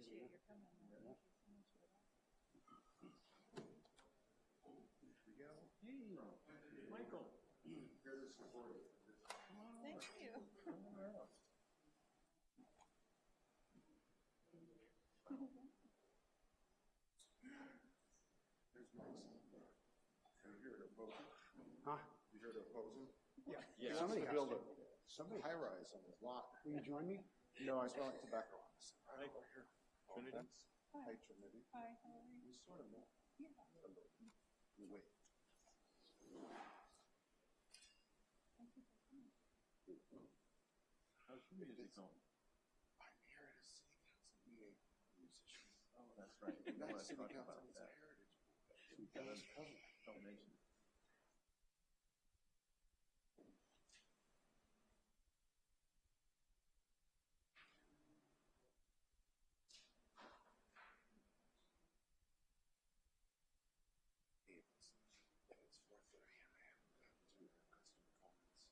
appreciate your coming. Thank you so much for that. Hey, Michael. Thank you. There's Mike's. Have you heard of opposing? Huh? You heard of opposing? Yeah. Yeah. Somebody has Build to. a Somebody, high rise on his lot. will you join me? No, I smell like tobacco on over here. Trinity? that's- Hi, Trinity. Hi, how are you? We sort of know. Yeah. a little. We wait. Thank you for coming. How's your music going? I'm here to sing as a musician. Oh, that's right. You That want to city talk council about is a that. heritage. We got it. Don't mention it. Hey, listen, it's four thirty and I haven't gotten to the customer comments.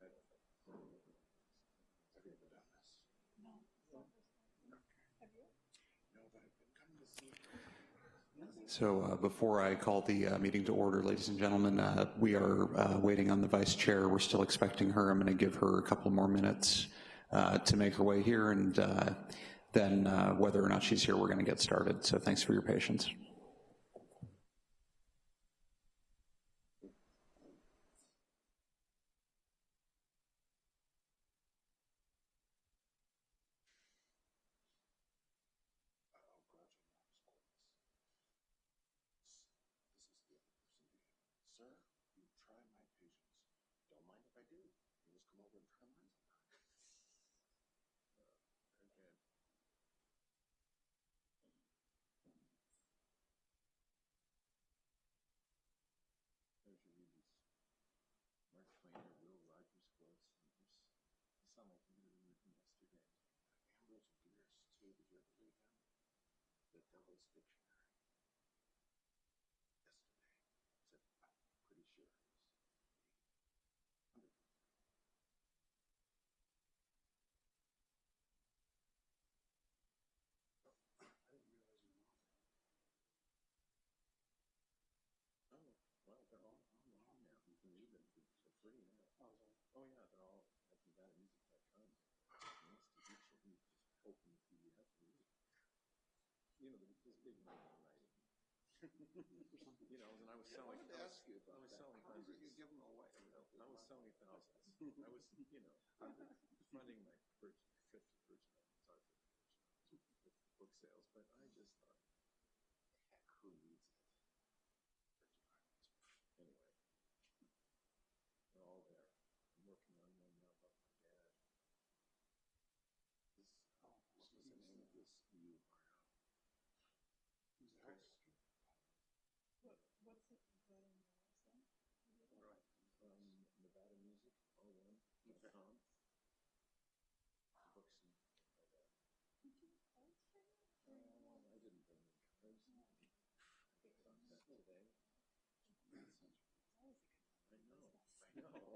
I have to leave. Have you ever done this? No, it's not first time. Have you? No, but I've been coming to see. So uh, before I call the uh, meeting to order, ladies and gentlemen, uh, we are uh, waiting on the vice chair. We're still expecting her. I'm going to give her a couple more minutes uh, to make her way here, and uh, then whether or not she's here, we're going to get started. So thanks for your patience. Oh, Groucho Marx quotes. This is the other person being, Sir, you try my patience. Don't mind if I do. You just come over and. There's your Mark Twain or Will Rogers quotes. there's- They sound like you were yesterday. Ambrose Bierce, too, did you ever read him? The Devil's Dictionary. Yesterday. Said, I'm pretty sure it was. Hundred I didn't realize you were on there. Oh, well, they're all online now. You can read them for for free now. Oh, yeah, they're all at nevadamusic.com. Links to each of them, just open the PDF and read it. You know, this big novel writing. You know, and I was I selling. wanted to I was- ask you about I was that. selling How hundreds. you give them away? I was selling thousands. I was, you know, funding my first trip to Virgin Islands, our trip to Virgin Islands with book sales, but I just thought, Heck, who needs it? Virgin Islands. anyway. They're all there. I'm working on one now about my dad. This, oh, what was the this you are? Who's the host? What, what's it, is that in your website? Right. Um, Nevada Music, all one, dot com. Books and like that. Did you post for that? Or Oh, I didn't bring any cards. I picked up that today. That was a good I know, I know.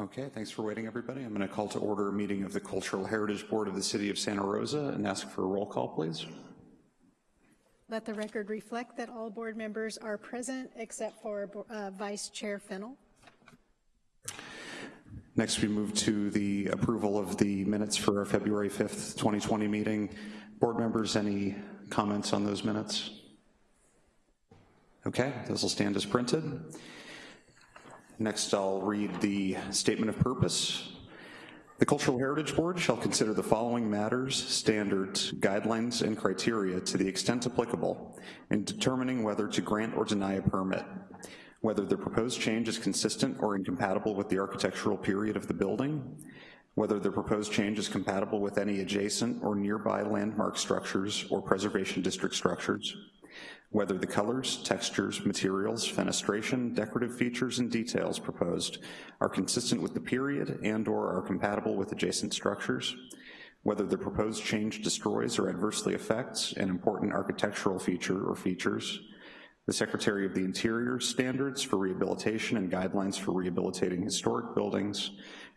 Okay, thanks for waiting, everybody. I'm going to call to order a meeting of the Cultural Heritage Board of the City of Santa Rosa and ask for a roll call, please. Let the record reflect that all board members are present except for uh, Vice Chair Fennel. Next, we move to the approval of the minutes for our February 5th, 2020 meeting. Board members, any comments on those minutes? Okay, those will stand as printed. Next, I'll read the statement of purpose. The Cultural Heritage Board shall consider the following matters, standards, guidelines, and criteria to the extent applicable in determining whether to grant or deny a permit, whether the proposed change is consistent or incompatible with the architectural period of the building, whether the proposed change is compatible with any adjacent or nearby landmark structures or preservation district structures, whether the colors, textures, materials, fenestration, decorative features, and details proposed are consistent with the period and or are compatible with adjacent structures, whether the proposed change destroys or adversely affects an important architectural feature or features, the Secretary of the Interior standards for rehabilitation and guidelines for rehabilitating historic buildings,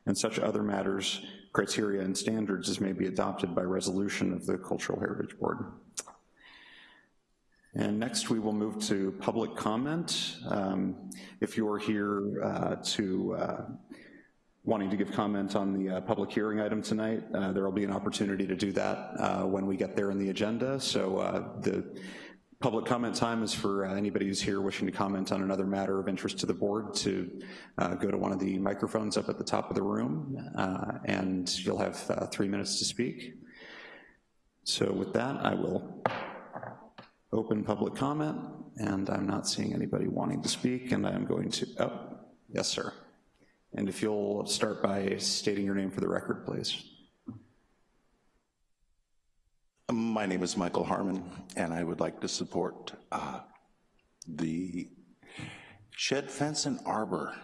and such other matters, criteria, and standards as may be adopted by resolution of the Cultural Heritage Board. And next we will move to public comment. Um, if you're here uh, to uh, wanting to give comment on the uh, public hearing item tonight, uh, there will be an opportunity to do that uh, when we get there in the agenda. So uh, the public comment time is for anybody who's here wishing to comment on another matter of interest to the board to go to one of the microphones up at the top of the room, and you'll have three minutes to speak. So with that, I will open public comment, and I'm not seeing anybody wanting to speak, and I'm going to, oh, yes, sir. And if you'll start by stating your name for the record, please. My name is Michael Harmon, and I would like to support uh, the shed fence and arbor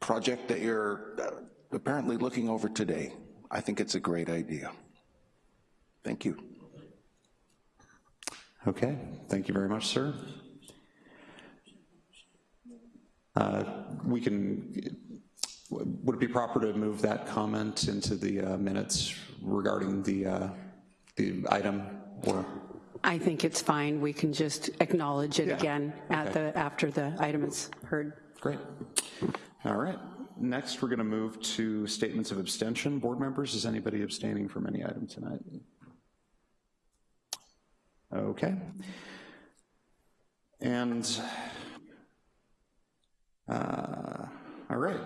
project that you're uh, apparently looking over today. I think it's a great idea. Thank you. Okay, thank you very much, sir. Uh, we can, would it be proper to move that comment into the uh, minutes regarding the, uh, the item or? I think it's fine. We can just acknowledge it Yeah. again at Okay. the, after the item is heard. Great. All right. Next, we're gonna move to statements of abstention. Board members, is anybody abstaining from any item tonight? Okay. And, uh, all right,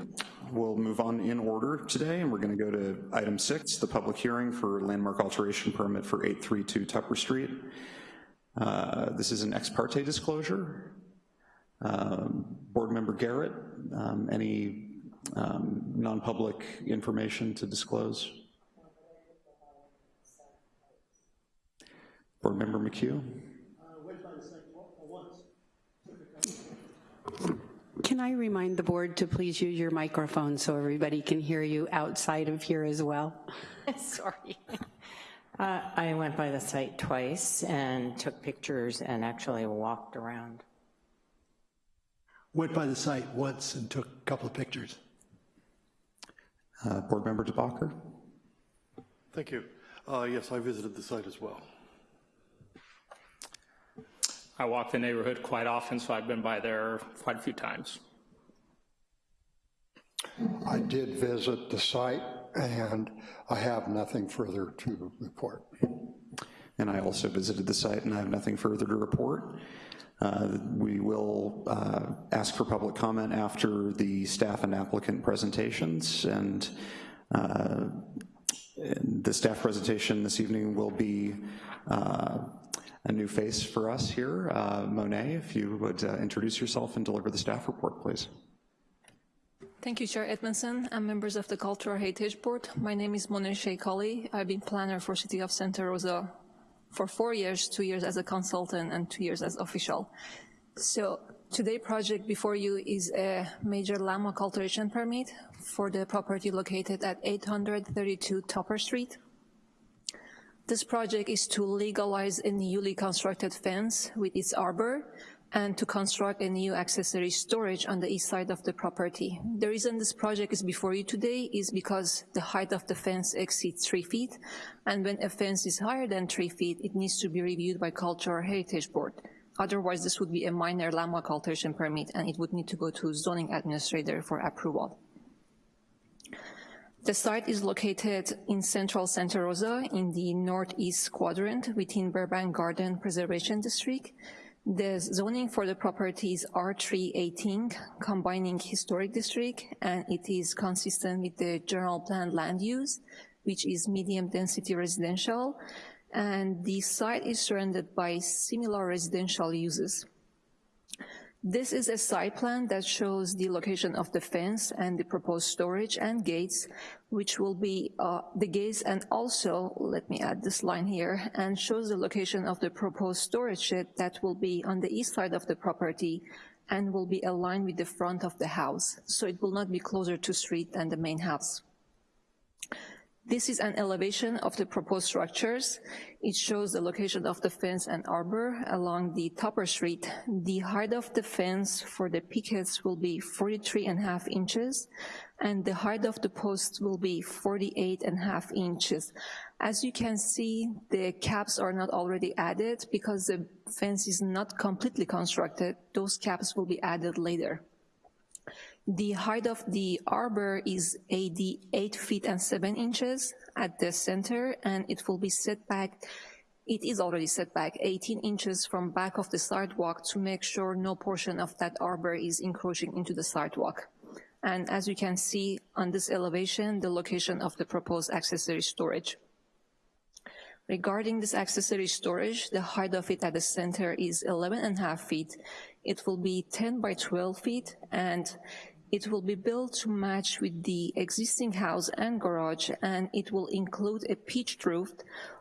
we'll move on in order today, and we're gonna go to item six, the public hearing for landmark alteration permit for 832 Tupper Street. Uh, this is an ex parte disclosure. Um, Board Member Garrett, um, any um, non-public information to disclose? Board Member McHugh? Can I remind the board to please use your microphone so everybody can hear you outside of here as well? Sorry. Uh, I went by the site twice and took pictures and actually walked around. Went by the site once and took a couple of pictures. Uh, Board Member DeBacher? Thank you. Uh, Yes, I visited the site as well. I walk the neighborhood quite often, so I've been by there quite a few times. I did visit the site, and I have nothing further to report. And I also visited the site, and I have nothing further to report. Uh, We will uh, ask for public comment after the staff and applicant presentations, and uh, the staff presentation this evening will be uh, a new face for us here. Uh, Monet, if you would uh, introduce yourself and deliver the staff report, please. Thank you, Chair Edmondson and members of the Cultural Heritage Board. My name is Monet Sheikali. I've been planner for City of Santa Rosa for four years, two years as a consultant and two years as official. So today project before you is a major landmark alteration permit for the property located at 832 Tupper Street. This project is to legalize a newly constructed fence with its arbor and to construct a new accessory storage on the east side of the property. The reason this project is before you today is because the height of the fence exceeds three feet, and when a fence is higher than three feet, it needs to be reviewed by Cultural Heritage Board. Otherwise, this would be a minor landmark alteration permit, and it would need to go to zoning administrator for approval. The site is located in central Santa Rosa in the northeast quadrant within Burbank Garden Preservation District. The zoning for the property is R318, combining historic district, and it is consistent with the general plan land use, which is medium density residential, and the site is surrounded by similar residential uses. This is a site plan that shows the location of the fence and the proposed storage and gates, which will be uh, the gates and also, let me add this line here, and shows the location of the proposed storage shed that will be on the east side of the property and will be aligned with the front of the house. So it will not be closer to street than the main house. This is an elevation of the proposed structures. It shows the location of the fence and arbor along the Tupper Street. The height of the fence for the pickets will be 43 and a half inches, and the height of the posts will be 48 and a half inches. As you can see, the caps are not already added because the fence is not completely constructed. Those caps will be added later. The height of the arbor is 88 feet and 7 inches at the center, and it will be set back, it is already set back 18 inches from back of the sidewalk to make sure no portion of that arbor is encroaching into the sidewalk. And as you can see on this elevation, the location of the proposed accessory storage. Regarding this accessory storage, the height of it at the center is 11 and a half feet. It will be 10 by 12 feet, and it will be built to match with the existing house and garage, and it will include a pitched roof,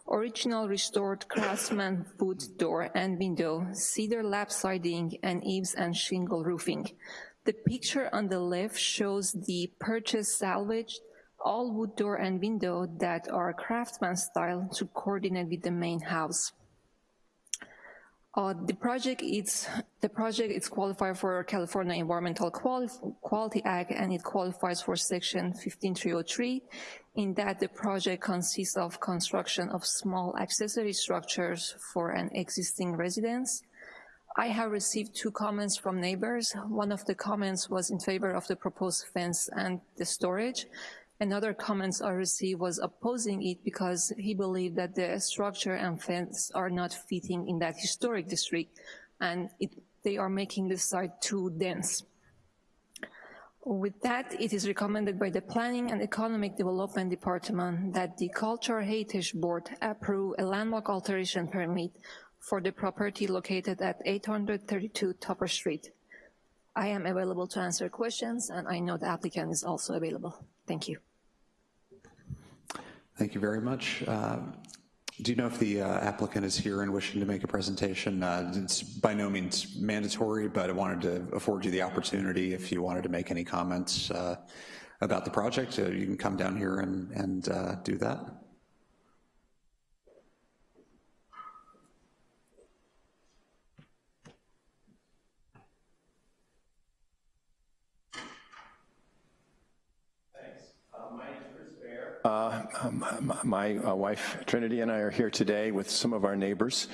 original restored craftsman wood door and window, cedar lap siding, and eaves and shingle roofing. The picture on the left shows the purchased salvaged all wood door and window that are craftsman style to coordinate with the main house. Uh, the project is the project is qualified for California Environmental Quali Quality Act and it qualifies for Section 15303 in that the project consists of construction of small accessory structures for an existing residence. I have received two comments from neighbors. One of the comments was in favor of the proposed fence and the storage. Another comments I received was opposing it because he believed that the structure and fence are not fitting in that historic district and it, they are making the site too dense. With that, it is recommended by the Planning and Economic Development Department that the Cultural Heritage Board approve a landmark alteration permit for the property located at 832 Tupper Street. I am available to answer questions and I know the applicant is also available. Thank you. Thank you very much. Uh, do you know if the uh, applicant is here and wishing to make a presentation? Uh, it's by no means mandatory, but I wanted to afford you the opportunity if you wanted to make any comments uh, about the project, uh, you can come down here and, and uh, do that. Uh, my uh, wife Trinity and I are here today with some of our neighbors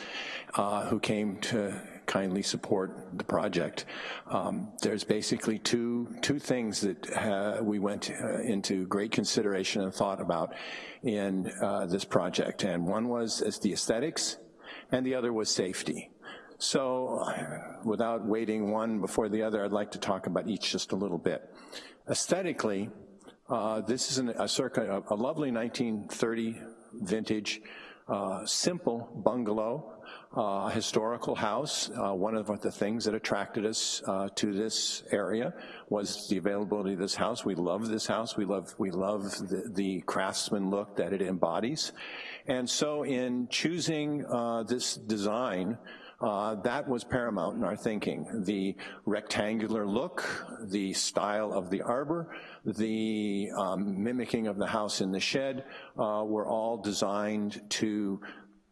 uh, who came to kindly support the project. Um, there's basically two, two things that uh, we went uh, into great consideration and thought about in uh, this project. And one was as the aesthetics and the other was safety. So without waiting one before the other, I'd like to talk about each just a little bit. Aesthetically, uh, this is an, a circa, a, lovely 1930 vintage, uh, simple bungalow, uh, historical house. Uh, one of the things that attracted us uh, to this area was the availability of this house. We love this house. We love, we love the, the craftsman look that it embodies. And so in choosing this design, uh, that was paramount in our thinking. The rectangular look, the style of the arbor, the um, mimicking of the house in the shed uh, were all designed to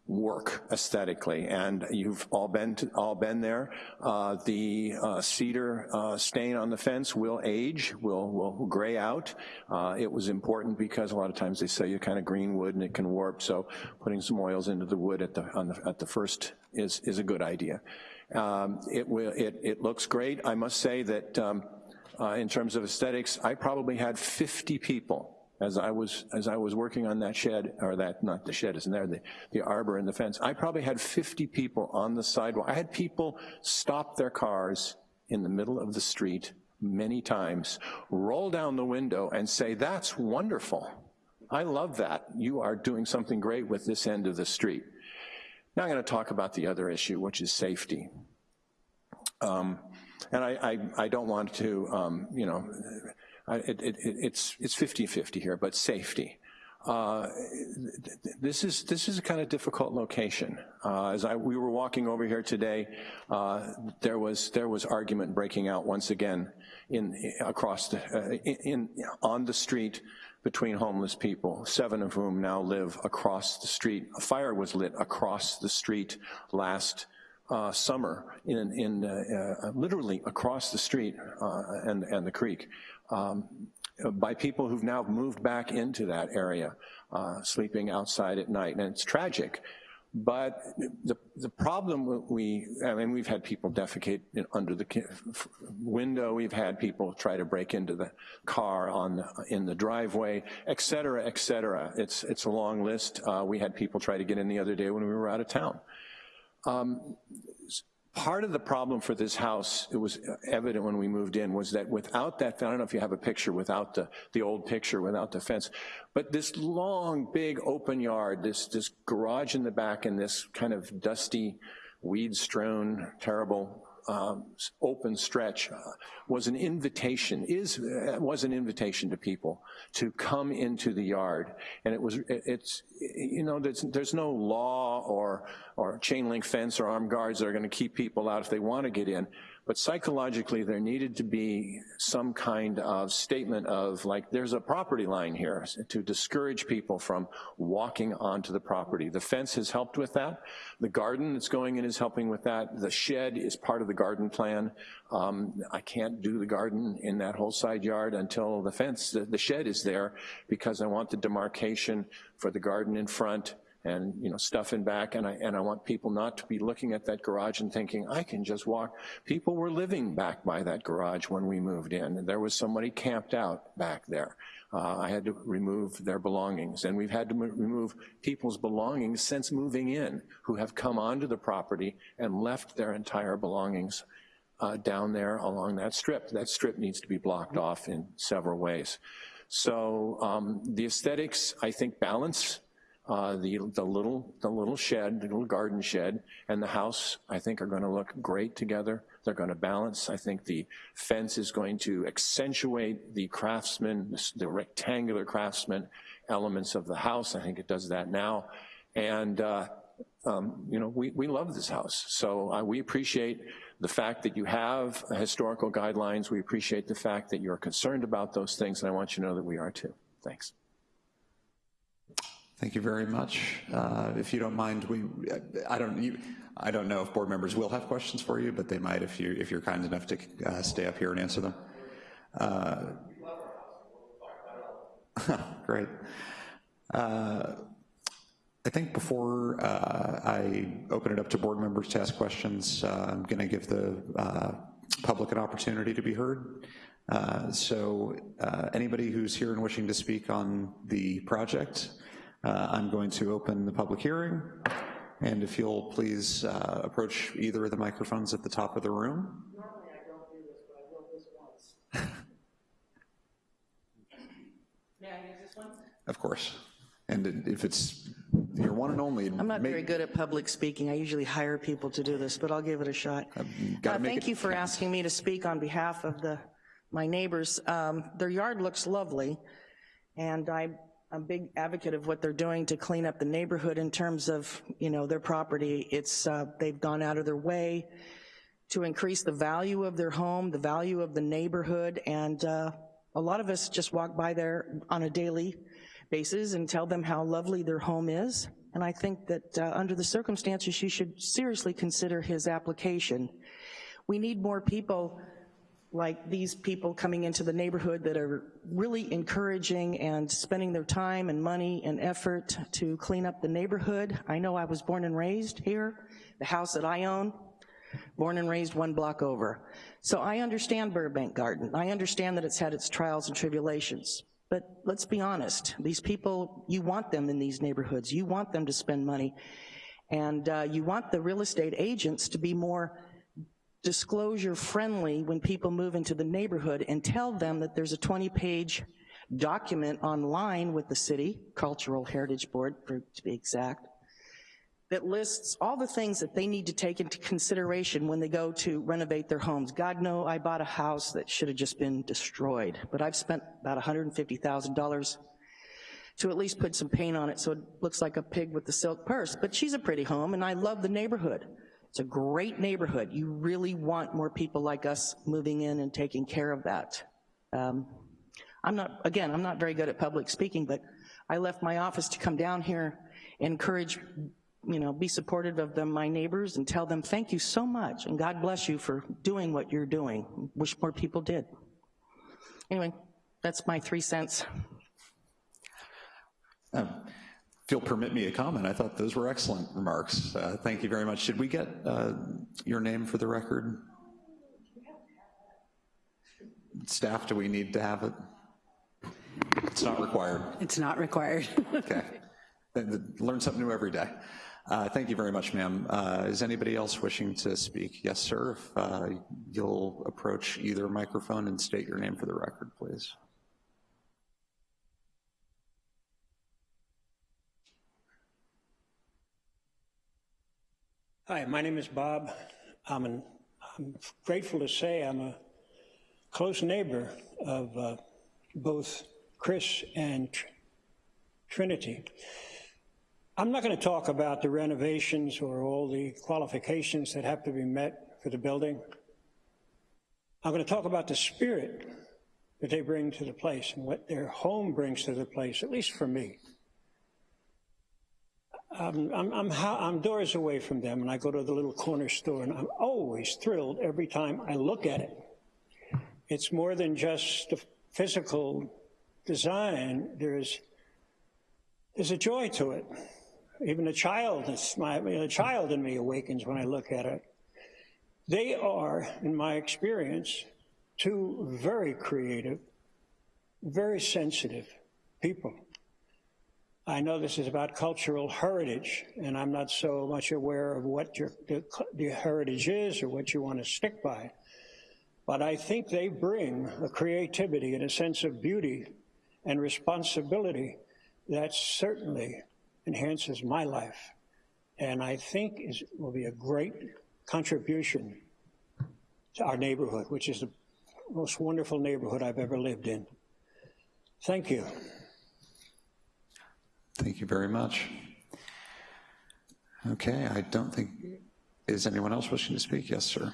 work aesthetically, and you've all been to, all been there. Uh, the uh, cedar uh, stain on the fence will age, will will gray out. Uh, it was important because a lot of times they sell you kind of green wood and it can warp. So putting some oils into the wood at the the at the first is is a good idea. Um, it will it it looks great. I must say that um, uh, in terms of aesthetics, I probably had 50 people as I was as I was working on that shed, or that, not the shed isn't there, the, the arbor and the fence, I probably had 50 people on the sidewalk. I had people stop their cars in the middle of the street many times, roll down the window and say, that's wonderful. I love that. You are doing something great with this end of the street. Now I'm gonna talk about the other issue, which is safety. Um, and I, I, I, don't want to, um, you know, it, it, it's it's 50-50 here, but safety. Uh, this is this is a kind of difficult location. Uh, as I, we were walking over here today, uh, there was there was argument breaking out once again in across the uh, in, in on the street between homeless people, seven of whom now live across the street. A fire was lit across the street last uh, summer, in, in uh, uh, literally across the street and, and the creek um, by people who've now moved back into that area, uh, sleeping outside at night, and it's tragic. But the, the problem we, I mean, we've had people defecate under the window, we've had people try to break into the car on the, in the driveway, et cetera, et cetera. It's, it's a long list. Uh, we had people try to get in the other day when we were out of town. Um, part of the problem for this house, it was evident when we moved in, was that without that, I don't know if you have a picture without the, the old picture, without the fence, but this long, big open yard, this, this garage in the back and this kind of dusty, weed-strewn, terrible um, open stretch uh, was an invitation, is, uh, was an invitation to people to come into the yard. And it was, it, it's, you know, there's, there's no law or, or chain link fence or armed guards that are gonna keep people out if they wanna get in. But psychologically, there needed to be some kind of statement of like, there's a property line here to discourage people from walking onto the property. The fence has helped with that. The garden that's going in is helping with that. The shed is part of the garden plan. Um, I can't do the garden in that whole side yard until the fence, the, the shed is there because I want the demarcation for the garden in front and you know stuff in back and I, and I want people not to be looking at that garage and thinking I can just walk. People were living back by that garage when we moved in and there was somebody camped out back there. Uh, I had to remove their belongings and we've had to remove people's belongings since moving in who have come onto the property and left their entire belongings uh, down there along that strip. That strip needs to be blocked off in several ways. So um, the aesthetics, I think, balance uh, the, the, little, the little shed, the little garden shed, and the house, I think, are gonna look great together. They're gonna balance. I think the fence is going to accentuate the craftsman, the rectangular craftsman elements of the house. I think it does that now. And, uh, um, you know, we, we love this house. So uh, we appreciate the fact that you have historical guidelines. We appreciate the fact that you're concerned about those things, and I want you to know that we are too. Thanks. Thank you very much. Uh, if you don't mind, we, I don't, you, I don't know if board members will have questions for you, but they might if you if you're kind enough to uh, stay up here and answer them. Uh, great. Uh, I think before uh, I open it up to board members to ask questions, uh, I'm going to give the public an opportunity to be heard. so anybody who's here and wishing to speak on the project, uh, I'm going to open the public hearing, and if you'll please uh, approach either of the microphones at the top of the room. Normally I don't do this, but I will this once. May I use this one? Of course. And if it's your one and only. I'm not very good at public speaking. I usually hire people to do this, but I'll give it a shot. Uh, thank you for count. asking me to speak on behalf of the my neighbors. Um, their yard looks lovely, and I a big advocate of what they're doing to clean up the neighborhood in terms of, you know, their property. It's, uh, they've gone out of their way to increase the value of their home, the value of the neighborhood, and uh, a lot of us just walk by there on a daily basis and tell them how lovely their home is. And I think that uh, under the circumstances, you should seriously consider his application. We need more people like these people coming into the neighborhood that are really encouraging and spending their time and money and effort to clean up the neighborhood. I know I was born and raised here, the house that I own, born and raised one block over. So I understand Burbank Garden. I understand that it's had its trials and tribulations. But let's be honest, these people, you want them in these neighborhoods. You want them to spend money. And uh, you want the real estate agents to be more disclosure friendly when people move into the neighborhood and tell them that there's a 20 page document online with the city, Cultural Heritage Board for, to be exact, that lists all the things that they need to take into consideration when they go to renovate their homes. God know I bought a house that should have just been destroyed, but I've spent about $150,000 to at least put some paint on it so it looks like a pig with the silk purse. But she's a pretty home and I love the neighborhood. It's a great neighborhood. You really want more people like us moving in and taking care of that. Um, I'm not, again, I'm not very good at public speaking, but I left my office to come down here encourage, you know, be supportive of them, my neighbors, and tell them thank you so much, and God bless you for doing what you're doing. Wish more people did. Anyway, that's my three cents. Um, if you'll permit me a comment, I thought those were excellent remarks. Uh, thank you very much. Should we get uh, your name for the record? Staff, do we need to have it? It's not required. It's not required. okay. Learn something new every day. Uh, thank you very much, ma'am. Uh, is anybody else wishing to speak? Yes, sir. If uh, you'll approach either microphone and state your name for the record, please. Hi, my name is Bob. I'm, an, I'm grateful to say I'm a close neighbor of uh, both Chris and Tr Trinity. I'm not going to talk about the renovations or all the qualifications that have to be met for the building. I'm going to talk about the spirit that they bring to the place and what their home brings to the place, at least for me. Um, I'm, I'm, I'm, I'm, doors away from them, and I go to the little corner store, and I'm always thrilled every time I look at it. It's more than just the physical design. There's, there's a joy to it. Even a child, my, a child in me awakens when I look at it. They are, in my experience, two very creative, very sensitive people. I know this is about cultural heritage, and I'm not so much aware of what your, heritage is or what you want to stick by. But I think they bring a creativity and a sense of beauty and responsibility that certainly enhances my life. And I think is, will be a great contribution to our neighborhood, which is the most wonderful neighborhood I've ever lived in. Thank you. Thank you very much. Okay, I don't think, is anyone else wishing to speak? Yes, sir.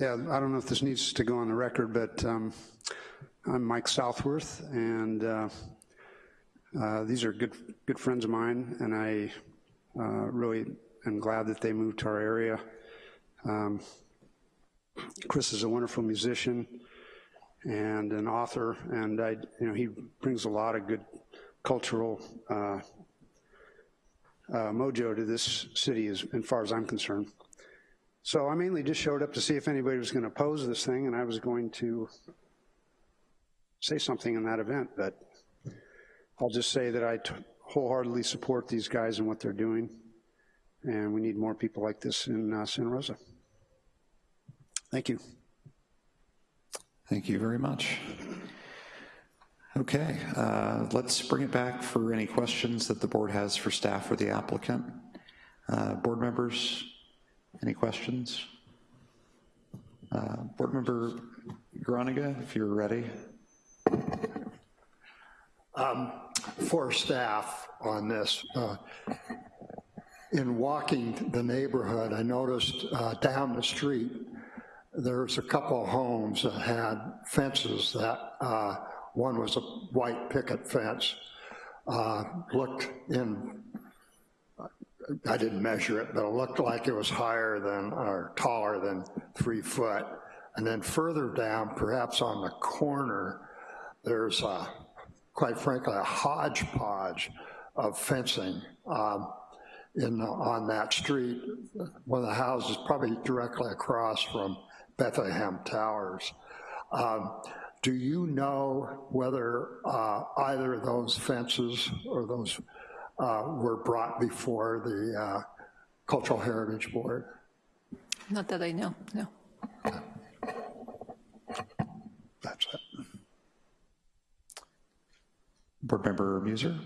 Yeah, I don't know if this needs to go on the record, but um, I'm Mike Southworth, and uh, uh, these are good good friends of mine, and I uh, really am glad that they moved to our area. Um, Chris is a wonderful musician and an author, and I, you know, he brings a lot of good cultural uh, uh, mojo to this city as, as far as I'm concerned. So I mainly just showed up to see if anybody was gonna oppose this thing, and I was going to say something in that event, but I'll just say that I wholeheartedly support these guys and what they're doing, and we need more people like this in uh, Santa Rosa. Thank you. Thank you very much. Okay, uh, let's bring it back for any questions that the board has for staff or the applicant. Uh, board members, any questions? Uh, board member Groniga, if you're ready. Um, for staff on this, uh, in walking the neighborhood, I noticed uh, down the street, there's a couple of homes that had fences that, uh, one was a white picket fence, uh, looked in, I didn't measure it, but it looked like it was higher than, or taller than three foot. And then further down, perhaps on the corner, there's a, quite frankly, a hodgepodge of fencing um, in, on that street. One of the houses probably directly across from Bethlehem Towers. Um, do you know whether uh, either of those fences or those uh, were brought before the uh, Cultural Heritage Board? Not that I know, no. That's it. Board Member Muser?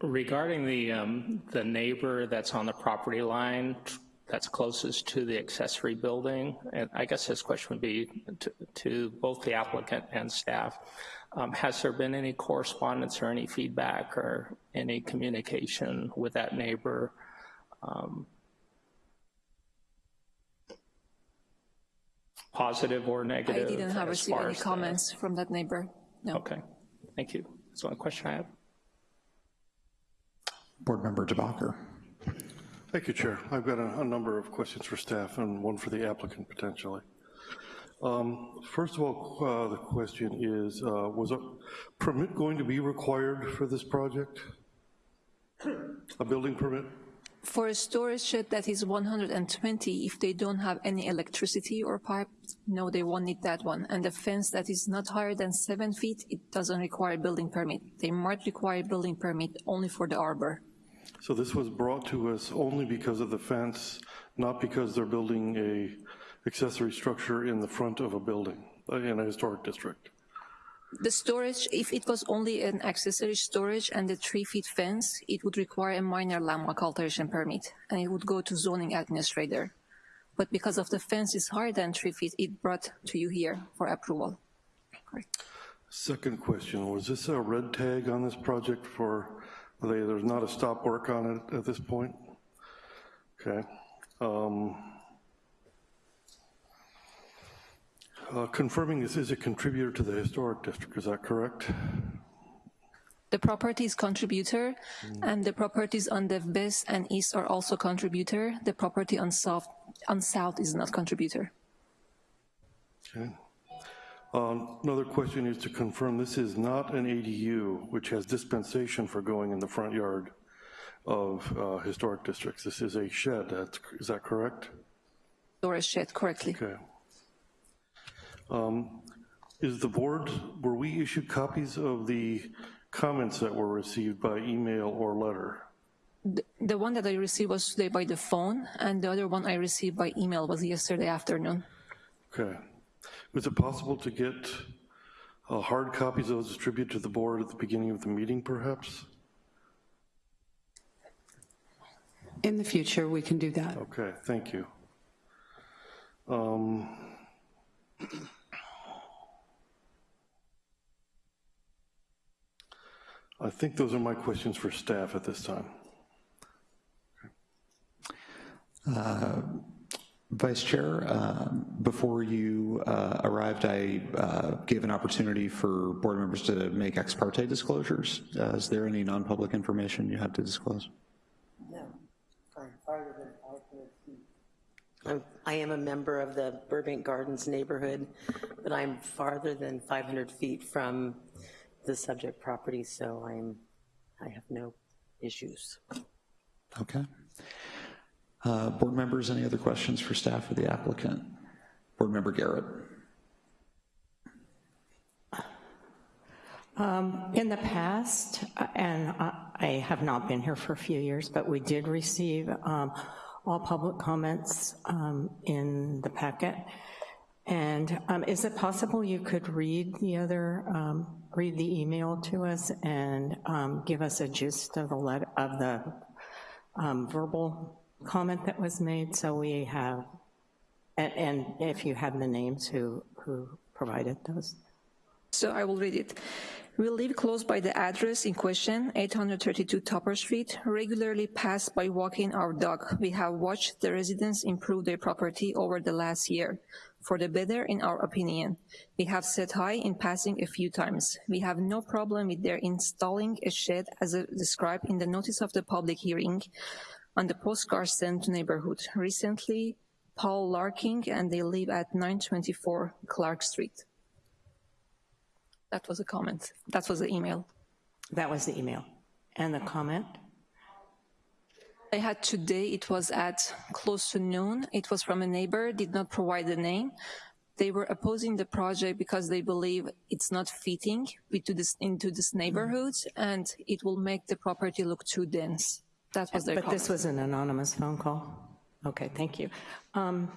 Regarding the, um, the neighbor that's on the property line that's closest to the accessory building, and I guess his question would be to, to both the applicant and staff, um, has there been any correspondence or any feedback or any communication with that neighbor? Um, positive or negative? I didn't have received any as the- comments from that neighbor, no. Okay, thank you. That's one question I have. Board Member DeBacher. Thank you, Chair. I've got a, a number of questions for staff and one for the applicant potentially. Um, first of all, uh, the question is, uh, was a permit going to be required for this project? A building permit? For a storage shed that is 120, if they don't have any electricity or pipe, no, they won't need that one. And the fence that is not higher than seven feet, it doesn't require a building permit. They might require a building permit only for the arbor. So this was brought to us only because of the fence, not because they're building a accessory structure in the front of a building, uh, in a historic district. The storage, if it was only an accessory storage and a three feet fence, it would require a minor landmark alteration permit and it would go to zoning administrator. But because of the fence is higher than three feet, it brought to you here for approval. Second question, was this a red tag on this project for, they, there's not a stop work on it at this point? Okay. Um, uh, confirming this is a contributor to the historic district, is that correct? The property is contributor and the properties on the west and east are also contributor. The property on south, on south is not contributor. Okay. Um, Another question is to confirm this is not an ADU, which has dispensation for going in the front yard of uh, historic districts. This is a shed, that's, is that correct? Storage shed, correctly. Okay. Um, Is the board, were we issued copies of the comments that were received by email or letter? The, the one that I received was today by the phone and the other one I received by email was yesterday afternoon. Okay. Was it possible to get uh, hard copies of those distributed to the board at the beginning of the meeting, perhaps? In the future, we can do that. Okay, thank you. Um, I think those are my questions for staff at this time. Uh, Vice Chair, uh, before you uh, arrived, I uh, gave an opportunity for board members to make ex parte disclosures. Uh, is there any non-public information you have to disclose? No, I'm farther than 500. I'm- I am a member of the Burbank Gardens neighborhood, but I'm farther than 500 feet from the subject property, so I'm, I have no issues. Okay. Uh, Board members, any other questions for staff or the applicant? Board Member Garrett. Um, In the past, uh, and I have not been here for a few years, but we did receive um, all public comments um, in the packet. And um, is it possible you could read the other, um, read the email to us and um, give us a gist of the of the verbal comment that was made, so we have, and, and if you have the names who, who provided those? So I will read it. We live close by the address in question, 832 Tupper Street, regularly pass by walking our dog. We have watched the residents improve their property over the last year, for the better in our opinion. We have said hi in passing a few times. We have no problem with their installing a shed as described in the notice of the public hearing on the postcard sent to neighborhood. Recently, Paul Larking and they live at 924 Clark Street. That was a comment. That was the email. That was the email. And the comment? I had today, it was at close to noon. It was from a neighbor, did not provide the name. They were opposing the project because they believe it's not fitting into this, into this neighborhood and it will make the property look too dense. That was their But this was an anonymous phone call? Okay, thank you. Um,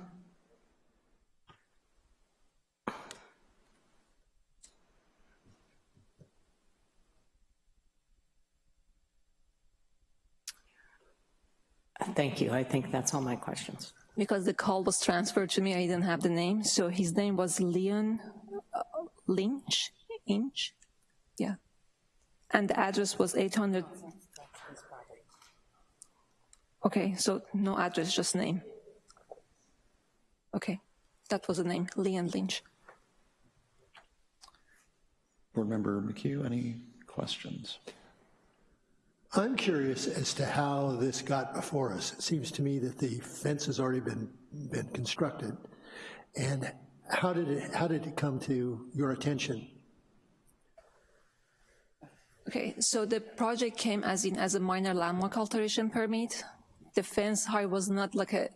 Thank you. I think that's all my questions. Because the call was transferred to me, I didn't have the name. So his name was Leon uh, Lynch, Inch, yeah. And the address was 800. Okay, so no address, just name. Okay, that was the name, Leon Lynch. Board Member McHugh, any questions? I'm curious as to how this got before us. It seems to me that the fence has already been, been constructed. And how did it, how did it come to your attention? Okay, so the project came as in as a minor landmark alteration permit. The fence height was not like a,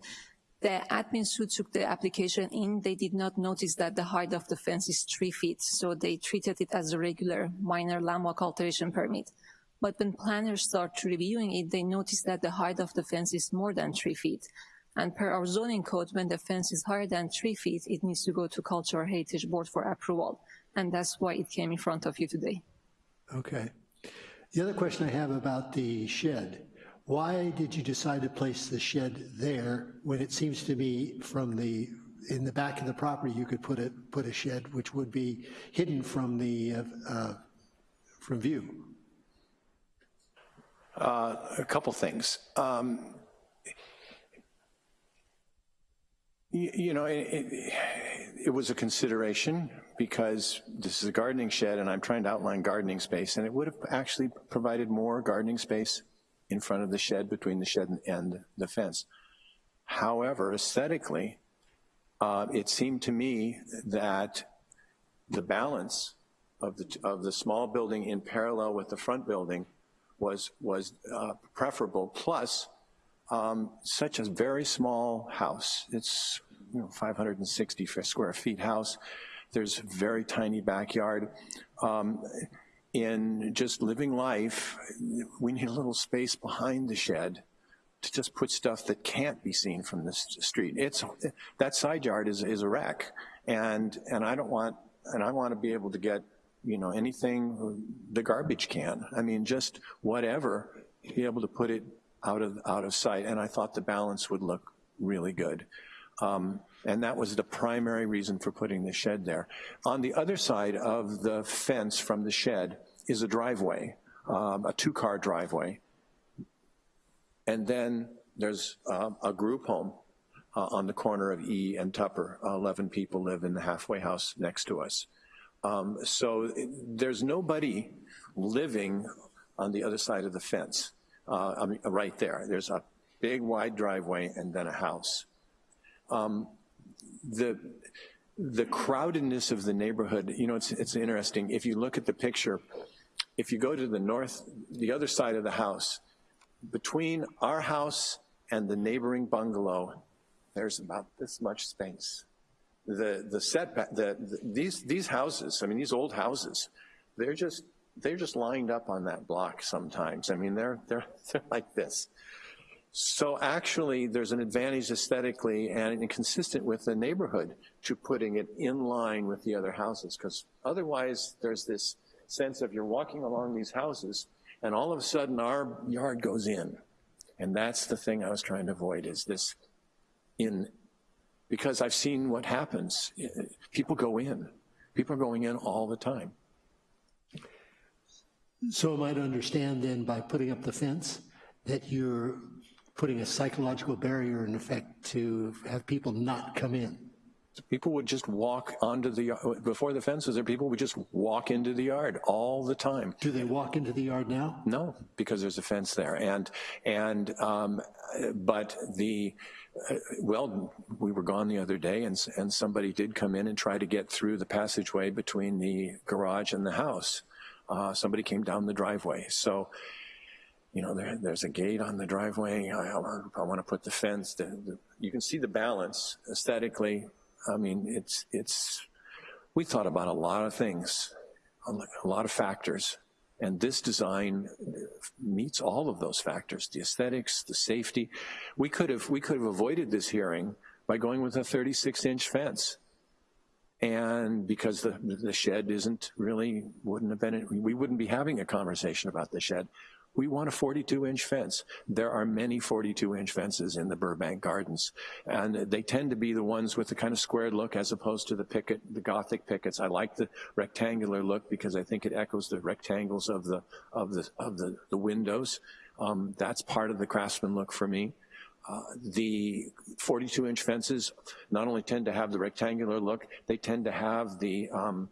the admins who took the application in, they did not notice that the height of the fence is three feet. So they treated it as a regular minor landmark alteration permit. But when planners start reviewing it, they notice that the height of the fence is more than three feet. And per our zoning code, when the fence is higher than three feet, it needs to go to Cultural Heritage Board for approval. And that's why it came in front of you today. Okay. The other question I have about the shed, why did you decide to place the shed there when it seems to me from the, in the back of the property, you could put a, put a shed which would be hidden from the, uh, uh, from view? Uh, a couple things. Um, you, you, know, it, it, it, was a consideration because this is a gardening shed and I'm trying to outline gardening space and it would have actually provided more gardening space in front of the shed, between the shed and, the fence. However, aesthetically, uh, it seemed to me that the balance of the, of the small building in parallel with the front building was, was uh, preferable, plus um, such a very small house. It's you know, 560 square feet house. There's very tiny backyard. Um, in just living life, we need a little space behind the shed to just put stuff that can't be seen from the street. It's, that side yard is, is a wreck. And, and I don't want, and I want to be able to get you know, anything, the garbage can. I mean, just whatever, be able to put it out of, out of sight. And I thought the balance would look really good. Um, and that was the primary reason for putting the shed there. On the other side of the fence from the shed is a driveway, um, a two-car driveway. And then there's uh, a group home uh, on the corner of E and Tupper. 11 people live in the halfway house next to us. Um, so there's nobody living on the other side of the fence, uh, I mean, right there. There's a big wide driveway and then a house. Um, the, the crowdedness of the neighborhood, you know, it's, it's interesting. If you look at the picture, if you go to the north, the other side of the house, between our house and the neighboring bungalow, there's about this much space. The the setback the, the, these these houses i mean these old houses they're just they're just lined up on that block sometimes. I mean they're they're they're like this so actually there's an advantage aesthetically and consistent with the neighborhood to putting it in line with the other houses because otherwise there's this sense of you're walking along these houses and all of a sudden our yard goes in and that's the thing i was trying to avoid is this in because I've seen what happens. People go in People are going in all the time. So am I to understand then by putting up the fence that you're putting a psychological barrier in effect to have people not come in? People would just walk onto the, before the fence was there, people would just walk into the yard all the time. Do they walk into the yard now? No, because there's a fence there. And, and um, but the, uh, well, we were gone the other day and, and somebody did come in and try to get through the passageway between the garage and the house. Uh, somebody came down the driveway. So, you know, there, there's a gate on the driveway. I, I, want to put the fence. The, the, you can see the balance aesthetically. I mean, it's, it's, we thought about a lot of things, um, a lot of factors, and this design meets all of those factors, the aesthetics, the safety. We could have, we could have avoided this hearing by going with a 36 inch fence. And because the, the shed isn't really, wouldn't have been, we wouldn't be having a conversation about the shed. We want a 42 inch fence. There are many 42 inch fences in the Burbank Gardens, and they tend to be the ones with the kind of squared look as opposed to the picket, the Gothic pickets. I like the rectangular look because I think it echoes the rectangles of the, of the, of the, the windows. Um, that's part of the craftsman look for me. Uh, the 42 inch fences not only tend to have the rectangular look, they tend to have the um,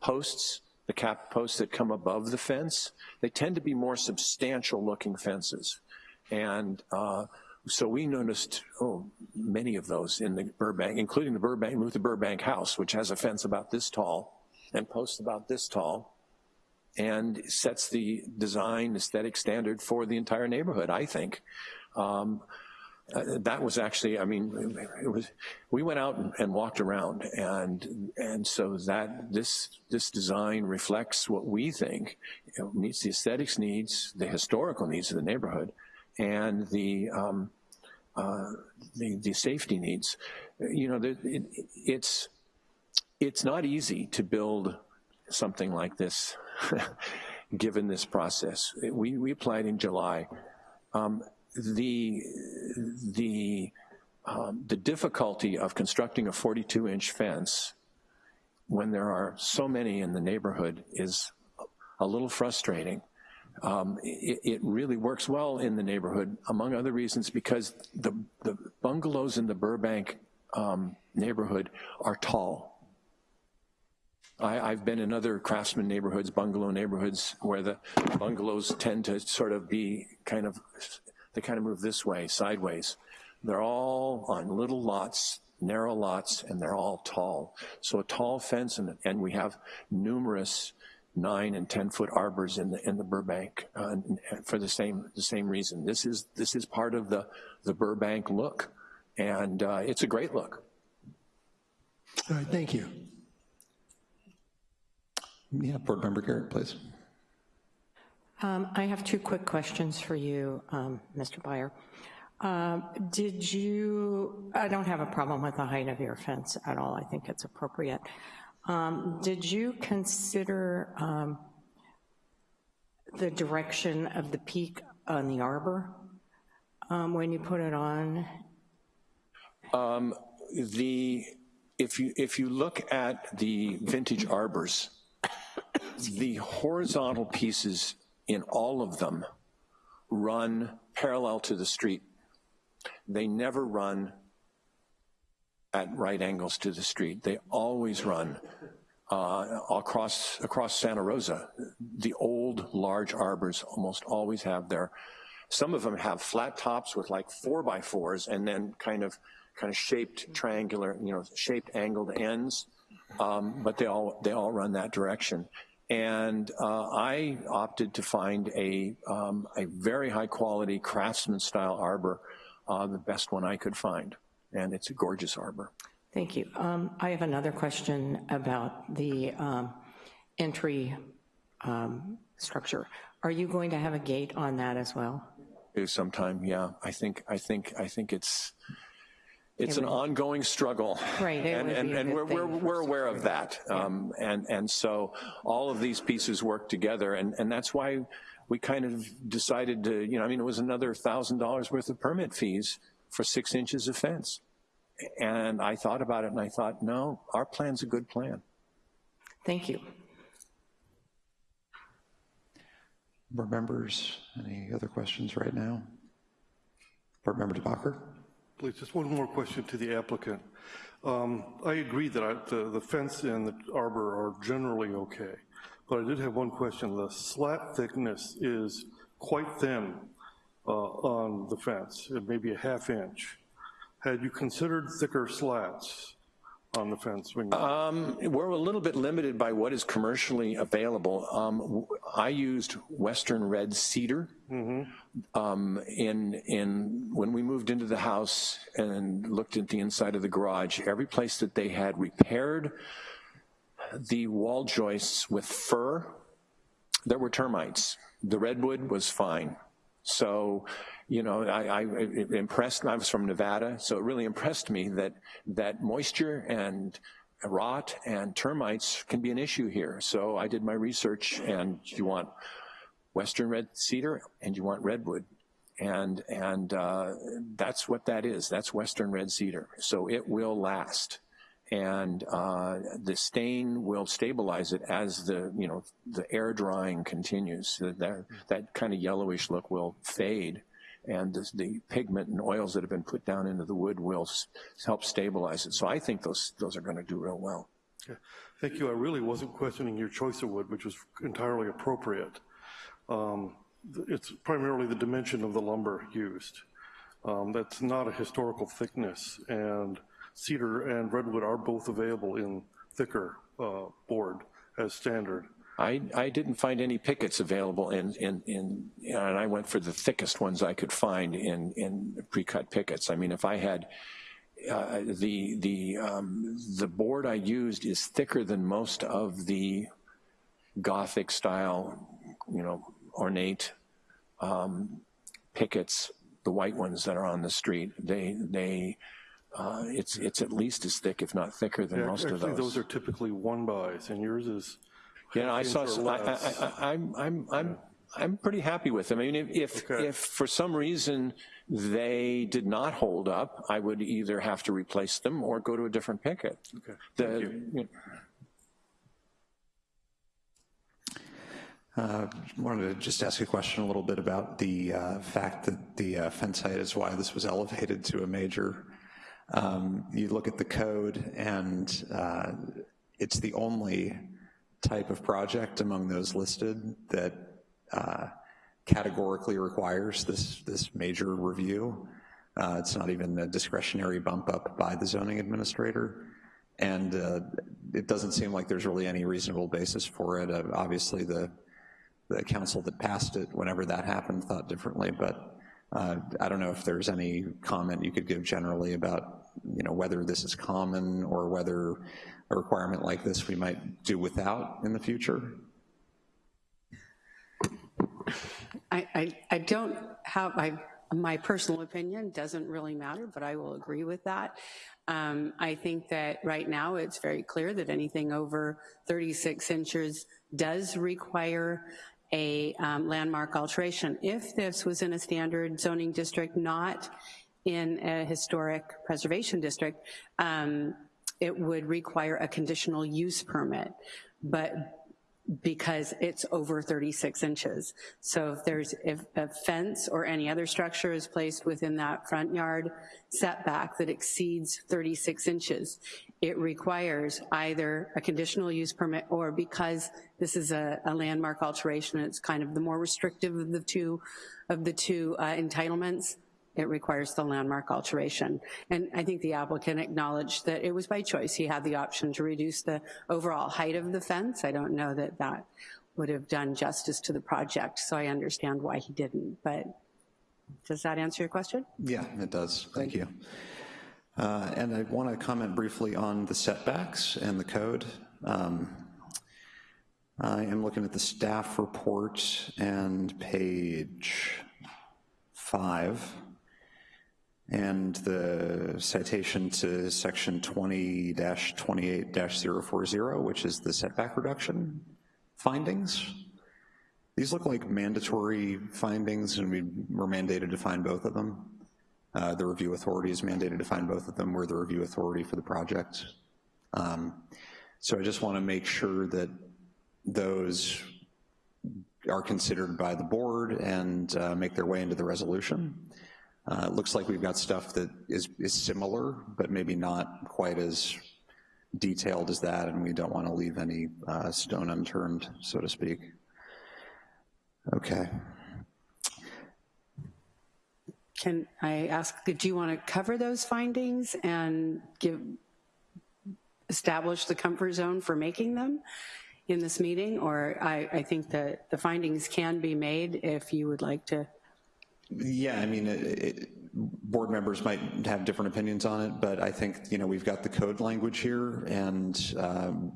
posts the cap posts that come above the fence, they tend to be more substantial looking fences. And uh, so we noticed, oh, many of those in the Burbank, including the Burbank, Luther Burbank house, which has a fence about this tall and posts about this tall and sets the design aesthetic standard for the entire neighborhood, I think. Um, uh, that was actually, I mean, it was, we went out and, walked around and, and so that, this, this design reflects what we think meets the aesthetics needs, the historical needs of the neighborhood, and the, um, uh, the, the safety needs. You know, it, it's, it's not easy to build something like this, given this process. We, we applied in July. Um, the, the, um, the difficulty of constructing a 42 inch fence when there are so many in the neighborhood is a little frustrating. Um, it, it, really works well in the neighborhood, among other reasons, because the, the bungalows in the Burbank um, neighborhood are tall. I, have been in other craftsman neighborhoods, bungalow neighborhoods, where the bungalows tend to sort of be kind of they kind of move this way, sideways. They're all on little lots, narrow lots, and they're all tall. So a tall fence, and, and we have numerous nine and 10 foot arbors in the in the Burbank uh, for the same the same reason. This is this is part of the the Burbank look, and uh, it's a great look. All right, thank you. Yeah, Board Member Garrett, please. Um, I have two quick questions for you, um, Mr. Byer. Uh, did you, I don't have a problem with the height of your fence at all, I think it's appropriate. Um, did you consider um, the direction of the peak on the arbor um, when you put it on? Um, the, if you, if you look at the vintage arbors, the horizontal pieces in all of them run parallel to the street. They never run at right angles to the street. They always run uh, across, across Santa Rosa. The old large arbors almost always have their, some of them have flat tops with like four by fours and then kind of kind of shaped triangular, you know, shaped angled ends, um, but they all, they all run that direction. And uh, I opted to find a, um, a very high quality craftsman style arbor, uh, the best one I could find. And it's a gorgeous arbor. Thank you. Um, I have another question about the um, entry um, structure. Are you going to have a gate on that as well? Sometime, yeah. I think, I think, I think it's, it's an ongoing struggle. Right, and, and, and we're, we're, we're, aware of that. Um, and, and so all of these pieces work together, and, and that's why we kind of decided to, you know, I mean, it was another $1,000 worth of permit fees for six inches of fence. And I thought about it and I thought, no, our plan's a good plan. Thank you. Board members, any other questions right now? Board member DeBacher? Please, just one more question to the applicant. Um, I agree that I, the, the fence and the arbor are generally okay, but I did have one question. The slat thickness is quite thin uh, on the fence, it may be a half inch. Had you considered thicker slats on the fence? When you um, we're a little bit limited by what is commercially available. Um, I used Western red cedar. Mm -hmm. um, in, in, when we moved into the house and looked at the inside of the garage, every place that they had repaired the wall joists with fir, there were termites. The redwood was fine. So, you know, I, I impressed, I was from Nevada, so it really impressed me that, that moisture and rot and termites can be an issue here. So I did my research and you want western red cedar and you want redwood. And, and uh, that's what that is, that's western red cedar. So it will last and uh, the stain will stabilize it as the you know the air drying continues. That that kind of yellowish look will fade, and the, the, pigment and oils that have been put down into the wood will help stabilize it. So I think those those are going to do real well. Okay. Thank you. I really wasn't questioning your choice of wood, which was entirely appropriate. Um, it's primarily the dimension of the lumber used. Um, that's not a historical thickness, and cedar and redwood are both available in thicker uh, board as standard. I, I didn't find any pickets available in, in, in, and I went for the thickest ones I could find in, in pre-cut pickets. I mean, if I had, uh, the, the, um, the board I used is thicker than most of the Gothic style, you know, ornate um, pickets, the white ones that are on the street. They, they, uh, it's it's at least as thick, if not thicker, than yeah, most actually, of those. those are typically one bys, and yours is. Yeah, I saw. I, am I'm I'm I'm pretty happy with them. I mean, if okay. if for some reason they did not hold up, I would either have to replace them or go to a different picket. Okay. The, Thank you. you know, uh, wanted to just ask a question a little bit about the uh, fact that the uh, fence height is why this was elevated to a major um, you look at the code and uh, it's the only type of project among those listed that uh, categorically requires this, this major review. Uh, it's not even a discretionary bump up by the zoning administrator. And uh, it doesn't seem like there's really any reasonable basis for it. Uh, obviously the, the council that passed it, whenever that happened, thought differently, but uh, I don't know if there's any comment you could give generally about, you know, whether this is common or whether a requirement like this we might do without in the future. I, I, I don't have, I, my personal opinion doesn't really matter, but I will agree with that. Um, I think that right now it's very clear that anything over 36 inches does require a um, landmark alteration. If this was in a standard zoning district, not in a historic preservation district, um, it would require a conditional use permit. But because it's over 36 inches. So if there's if a fence or any other structure is placed within that front yard setback that exceeds 36 inches, it requires either a conditional use permit or because this is a, a landmark alteration, it's kind of the more restrictive of the two, of the two uh, entitlements, it requires the landmark alteration. And I think the applicant acknowledged that it was by choice. He had the option to reduce the overall height of the fence. I don't know that that would have done justice to the project, so I understand why he didn't, but does that answer your question? Yeah, it does, thank you. Uh, and I want to comment briefly on the setbacks and the code. Um, I am looking at the staff report and page five and the citation to section 20-28-040, which is the setback reduction findings. These look like mandatory findings and we were mandated to find both of them. Uh, the review authority is mandated to find both of them. We're the review authority for the project. Um, So I just want to make sure that those are considered by the board and uh, make their way into the resolution. Uh, it looks like we've got stuff that is, is similar, but maybe not quite as detailed as that, and we don't want to leave any uh, stone unturned, so to speak. Okay. Can I ask, do you want to cover those findings and give, establish the comfort zone for making them in this meeting? Or I, I think that the findings can be made if you would like to. Yeah, I mean, it, it, board members might have different opinions on it, but I think, you know, we've got the code language here and um,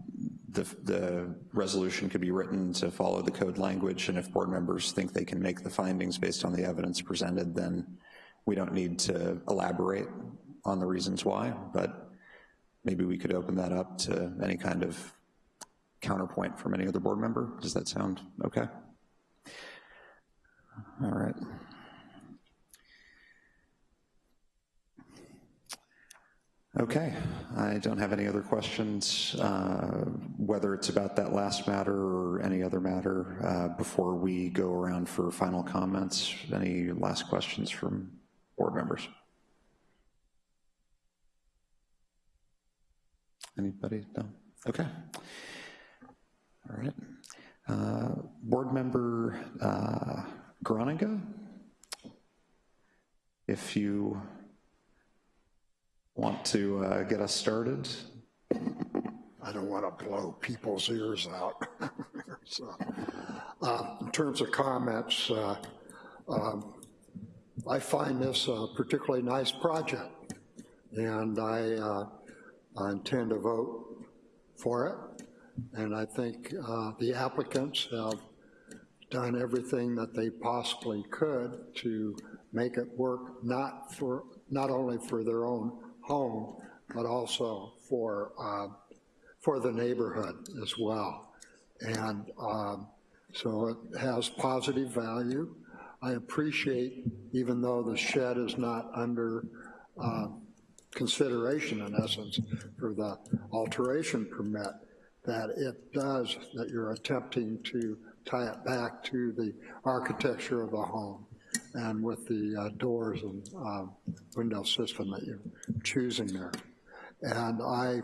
the, the resolution could be written to follow the code language and if board members think they can make the findings based on the evidence presented, then we don't need to elaborate on the reasons why, but maybe we could open that up to any kind of counterpoint from any other board member. Does that sound okay? All right. Okay, I don't have any other questions, uh, whether it's about that last matter or any other matter. Uh, before we go around for final comments, any last questions from board members? Anybody? No? Okay. All right. Uh, board member uh, Groninga, if you want to uh, get us started? I don't want to blow people's ears out. so, uh, in terms of comments, uh, um, I find this a particularly nice project, and I, uh, I intend to vote for it. And I think uh, the applicants have done everything that they possibly could to make it work, not for not only for their own home, but also for, uh, for the neighborhood as well. And um, so it has positive value. I appreciate, even though the shed is not under uh, consideration in essence for the alteration permit, that it does, that you're attempting to tie it back to the architecture of the home and with the uh, doors and uh, window system that you're choosing there. And I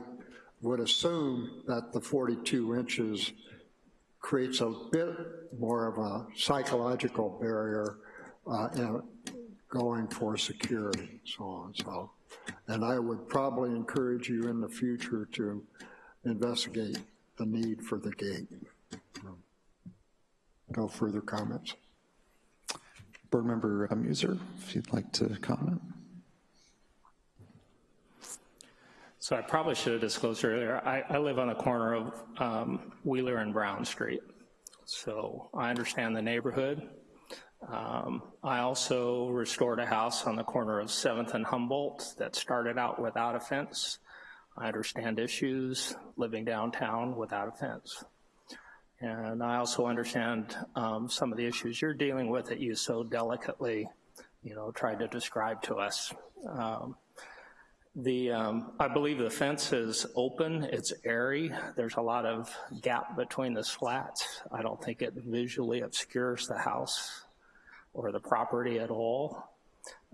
would assume that the 42 inches creates a bit more of a psychological barrier uh, going for security, and so on. And So, and I would probably encourage you in the future to investigate the need for the gate. No further comments. Board Member Muser, if you'd like to comment. So I probably should have disclosed earlier, I, I live on the corner of um, Wheeler and Brown Street. So I understand the neighborhood. Um, I also restored a house on the corner of 7th and Humboldt that started out without a fence. I understand issues living downtown without a fence. And I also understand um, some of the issues you're dealing with that you so delicately, you know, tried to describe to us. Um, the, um, I believe the fence is open, it's airy, there's a lot of gap between the slats. I don't think it visually obscures the house or the property at all.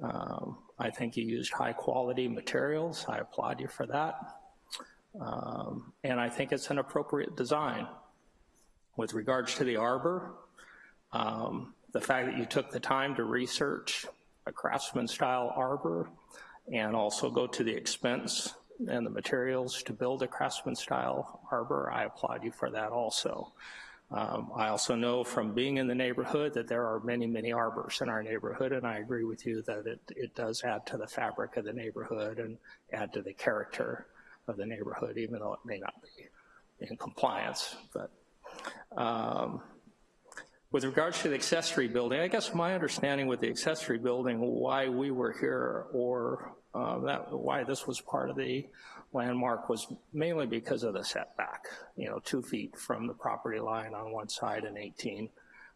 Um, I think you used high quality materials, I applaud you for that. Um, and I think it's an appropriate design. With regards to the arbor, um, the fact that you took the time to research a craftsman style arbor and also go to the expense and the materials to build a craftsman style arbor, I applaud you for that also. Um, I also know from being in the neighborhood that there are many, many arbors in our neighborhood, and I agree with you that it, it does add to the fabric of the neighborhood and add to the character of the neighborhood, even though it may not be in compliance. But um, with regards to the accessory building, I guess my understanding with the accessory building, why we were here or uh, that why this was part of the landmark was mainly because of the setback, you know, two feet from the property line on one side and 18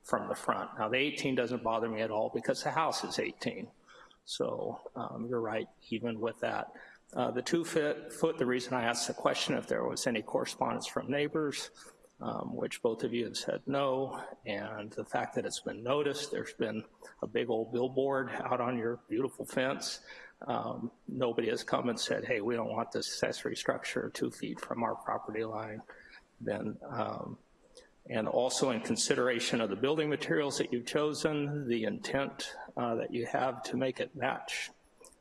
from the front. Now the 18 doesn't bother me at all because the house is 18. So um, you're right, even with that. Uh, the two foot, foot, the reason I asked the question if there was any correspondence from neighbors, um, which both of you have said no, and the fact that it's been noticed, there's been a big old billboard out on your beautiful fence. Um, nobody has come and said, hey, we don't want this accessory structure two feet from our property line. Then, um, and also in consideration of the building materials that you've chosen, the intent uh, that you have to make it match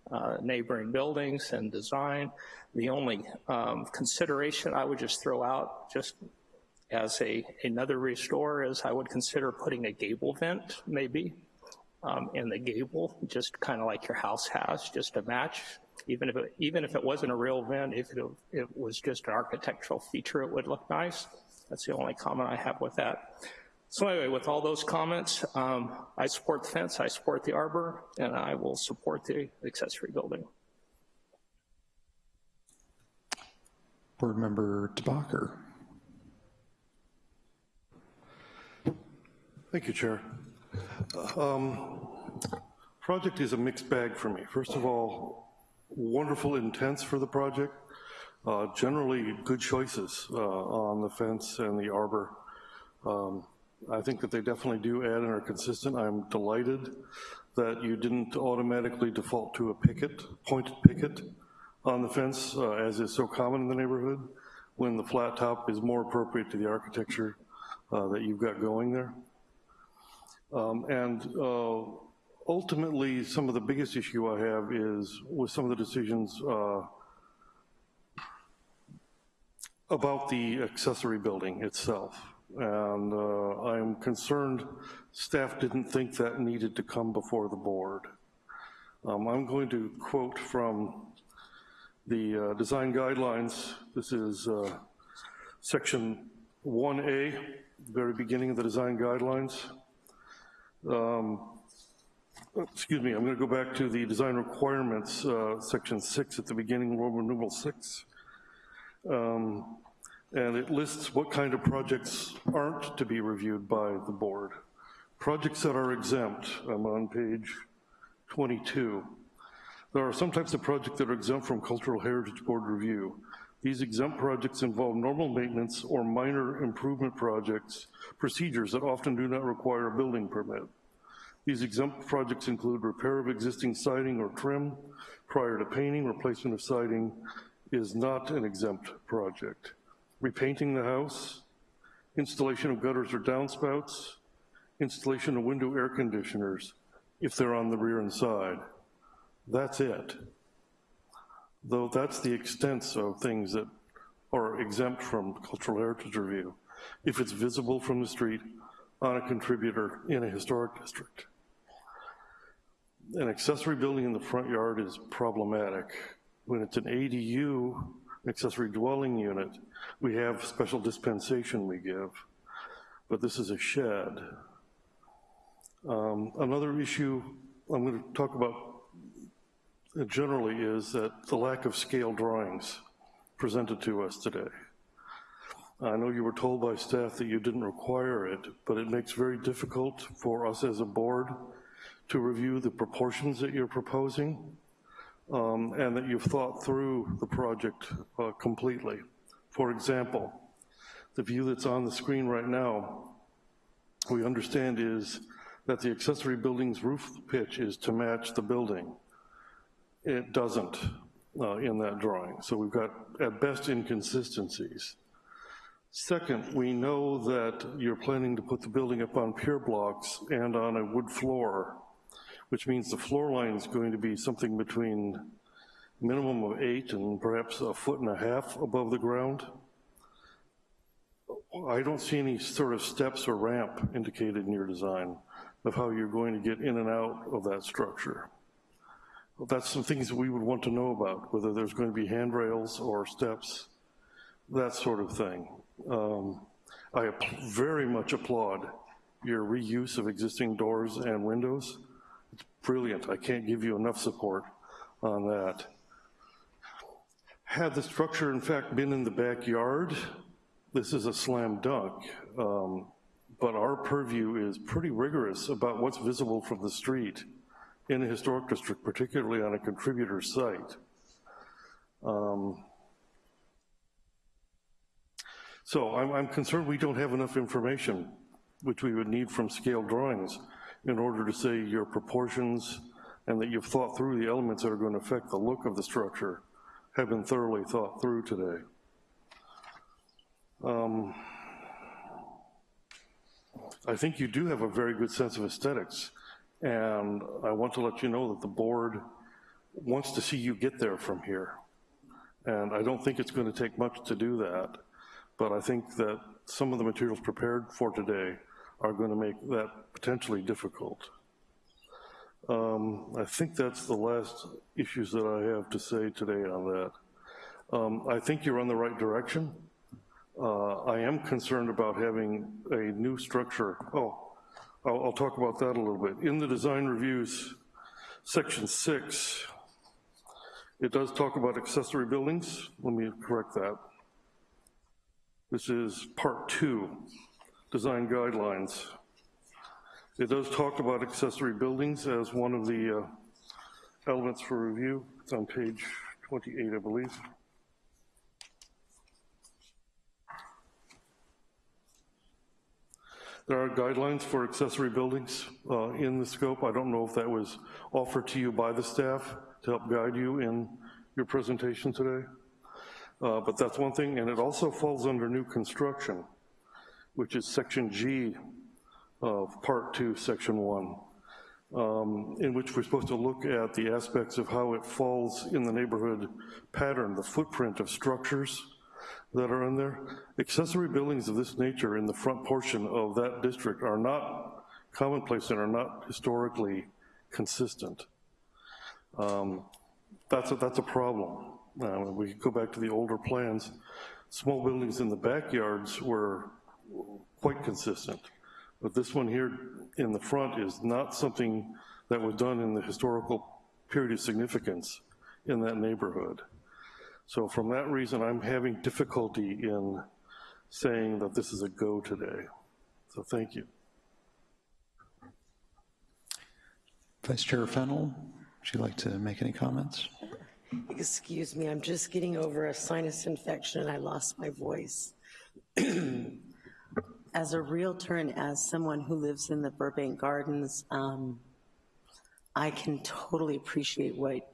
uh, neighboring buildings and design. The only um, consideration I would just throw out, just as a another restore, is I would consider putting a gable vent, maybe, um, in the gable, just kind of like your house has, just to match. Even if it, even if it wasn't a real vent, if it, it was just an architectural feature, it would look nice. That's the only comment I have with that. So anyway, with all those comments, um, I support the fence, I support the arbor, and I will support the accessory building. Board Member Tabaker. Thank you, Chair. Um, project is a mixed bag for me. First of all, wonderful intents for the project. Uh, generally good choices uh, on the fence and the arbor. Um, I think that they definitely do add and are consistent. I'm delighted that you didn't automatically default to a picket, pointed picket on the fence, uh, as is so common in the neighborhood, when the flat top is more appropriate to the architecture uh, that you've got going there. Um, and uh, ultimately, some of the biggest issue I have is with some of the decisions uh, about the accessory building itself. And uh, I'm concerned staff didn't think that needed to come before the board. Um, I'm going to quote from the uh, design guidelines. This is uh, section 1A, very beginning of the design guidelines. Um, excuse me, I'm gonna go back to the design requirements, uh, section six at the beginning, Roman numeral six. Um, and it lists what kind of projects aren't to be reviewed by the board. Projects that are exempt, I'm on page 22. There are some types of projects that are exempt from Cultural Heritage Board review. These exempt projects involve normal maintenance or minor improvement projects, procedures that often do not require a building permit. These exempt projects include repair of existing siding or trim prior to painting, replacement of siding is not an exempt project repainting the house, installation of gutters or downspouts, installation of window air conditioners, if they're on the rear and side. That's it. Though that's the extent of things that are exempt from cultural heritage review, if it's visible from the street on a contributor in a historic district. An accessory building in the front yard is problematic. When it's an ADU, accessory dwelling unit, we have special dispensation we give, but this is a shed. Um, another issue I'm going to talk about generally is that the lack of scale drawings presented to us today. I know you were told by staff that you didn't require it, but it makes very difficult for us as a board to review the proportions that you're proposing um, and that you've thought through the project uh, completely. For example, the view that's on the screen right now, we understand is that the accessory building's roof pitch is to match the building. It doesn't uh, in that drawing. So we've got at best inconsistencies. Second, we know that you're planning to put the building up on pier blocks and on a wood floor, which means the floor line is going to be something between minimum of eight and perhaps a foot and a half above the ground. I don't see any sort of steps or ramp indicated in your design of how you're going to get in and out of that structure. That's some things we would want to know about, whether there's going to be handrails or steps, that sort of thing. Um, I very much applaud your reuse of existing doors and windows. It's brilliant. I can't give you enough support on that. Had the structure in fact been in the backyard, this is a slam dunk. Um, but our purview is pretty rigorous about what's visible from the street in a historic district, particularly on a contributor site. Um, so I'm, I'm concerned we don't have enough information, which we would need from scale drawings in order to say your proportions and that you've thought through the elements that are going to affect the look of the structure have been thoroughly thought through today. Um, I think you do have a very good sense of aesthetics, and I want to let you know that the board wants to see you get there from here. And I don't think it's going to take much to do that, but I think that some of the materials prepared for today are going to make that potentially difficult. Um, I think that's the last issues that I have to say today on that. Um, I think you're on the right direction. Uh, I am concerned about having a new structure. Oh, I'll, I'll, talk about that a little bit. In the design reviews, section six, it does talk about accessory buildings. Let me correct that. This is part two, design guidelines. It does talk about accessory buildings as one of the uh, elements for review. It's on page 28, I believe. There are guidelines for accessory buildings uh, in the scope. I don't know if that was offered to you by the staff to help guide you in your presentation today. Uh, but that's one thing, and it also falls under new construction, which is section G of part two, section one, um, in which we're supposed to look at the aspects of how it falls in the neighborhood pattern, the footprint of structures that are in there. Accessory buildings of this nature in the front portion of that district are not commonplace and are not historically consistent. Um, that's, a, that's a problem. Uh, we go back to the older plans. Small buildings in the backyards were quite consistent. But this one here in the front is not something that was done in the historical period of significance in that neighborhood. So from that reason, I'm having difficulty in saying that this is a go today. So thank you. Vice Chair Fennell, would you like to make any comments? Excuse me, I'm just getting over a sinus infection and I lost my voice. as a realtor and as someone who lives in the Burbank Gardens, um, I can totally appreciate what,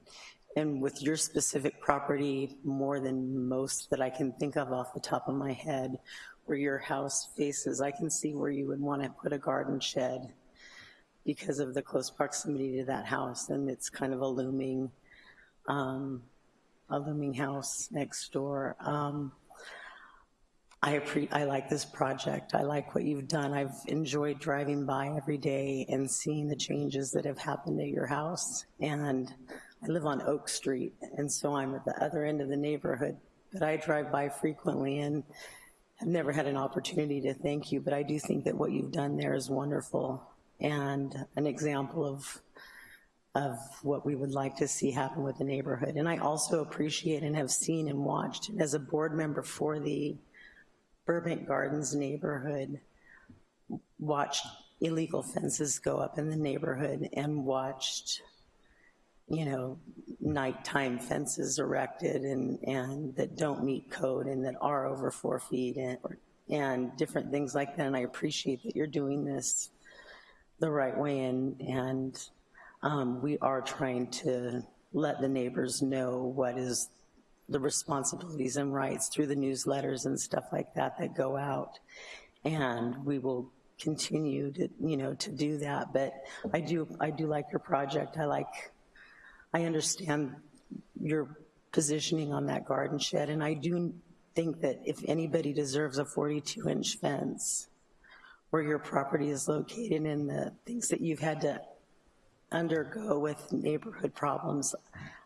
and with your specific property, more than most that I can think of off the top of my head, where your house faces, I can see where you would want to put a garden shed because of the close proximity to that house, and it's kind of a looming, um, a looming house next door. Um, I, I like this project. I like what you've done. I've enjoyed driving by every day and seeing the changes that have happened at your house. And I live on Oak Street, and so I'm at the other end of the neighborhood. But I drive by frequently and I've never had an opportunity to thank you, but I do think that what you've done there is wonderful and an example of of what we would like to see happen with the neighborhood. And I also appreciate and have seen and watched as a board member for the Burbank Gardens neighborhood watched illegal fences go up in the neighborhood and watched, you know, nighttime fences erected and, and that don't meet code and that are over four feet and, and different things like that. And I appreciate that you're doing this the right way and, and um, we are trying to let the neighbors know what is the responsibilities and rights through the newsletters and stuff like that that go out. And we will continue to, you know, to do that. But I do, I do like your project. I like, I understand your positioning on that garden shed. And I do think that if anybody deserves a 42 inch fence where your property is located and the things that you've had to undergo with neighborhood problems,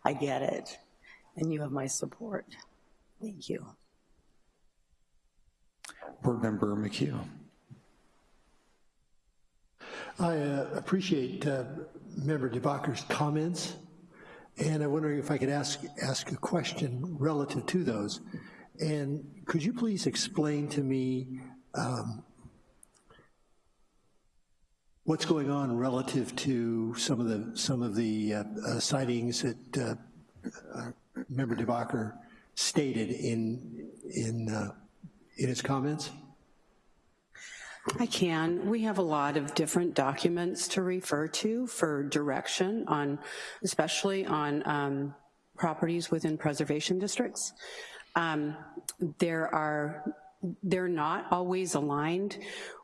I get it and you have my support. Thank you. Board Member McHugh. I uh, appreciate uh, Member DeBacker's comments, and I'm wondering if I could ask, ask a question relative to those. And could you please explain to me um, what's going on relative to some of the some of the uh, uh sightings that uh, uh Member DeBacher stated in, in, uh, in his comments? I can. We have a lot of different documents to refer to for direction on, especially on um, properties within preservation districts. Um, there are, they're not always aligned.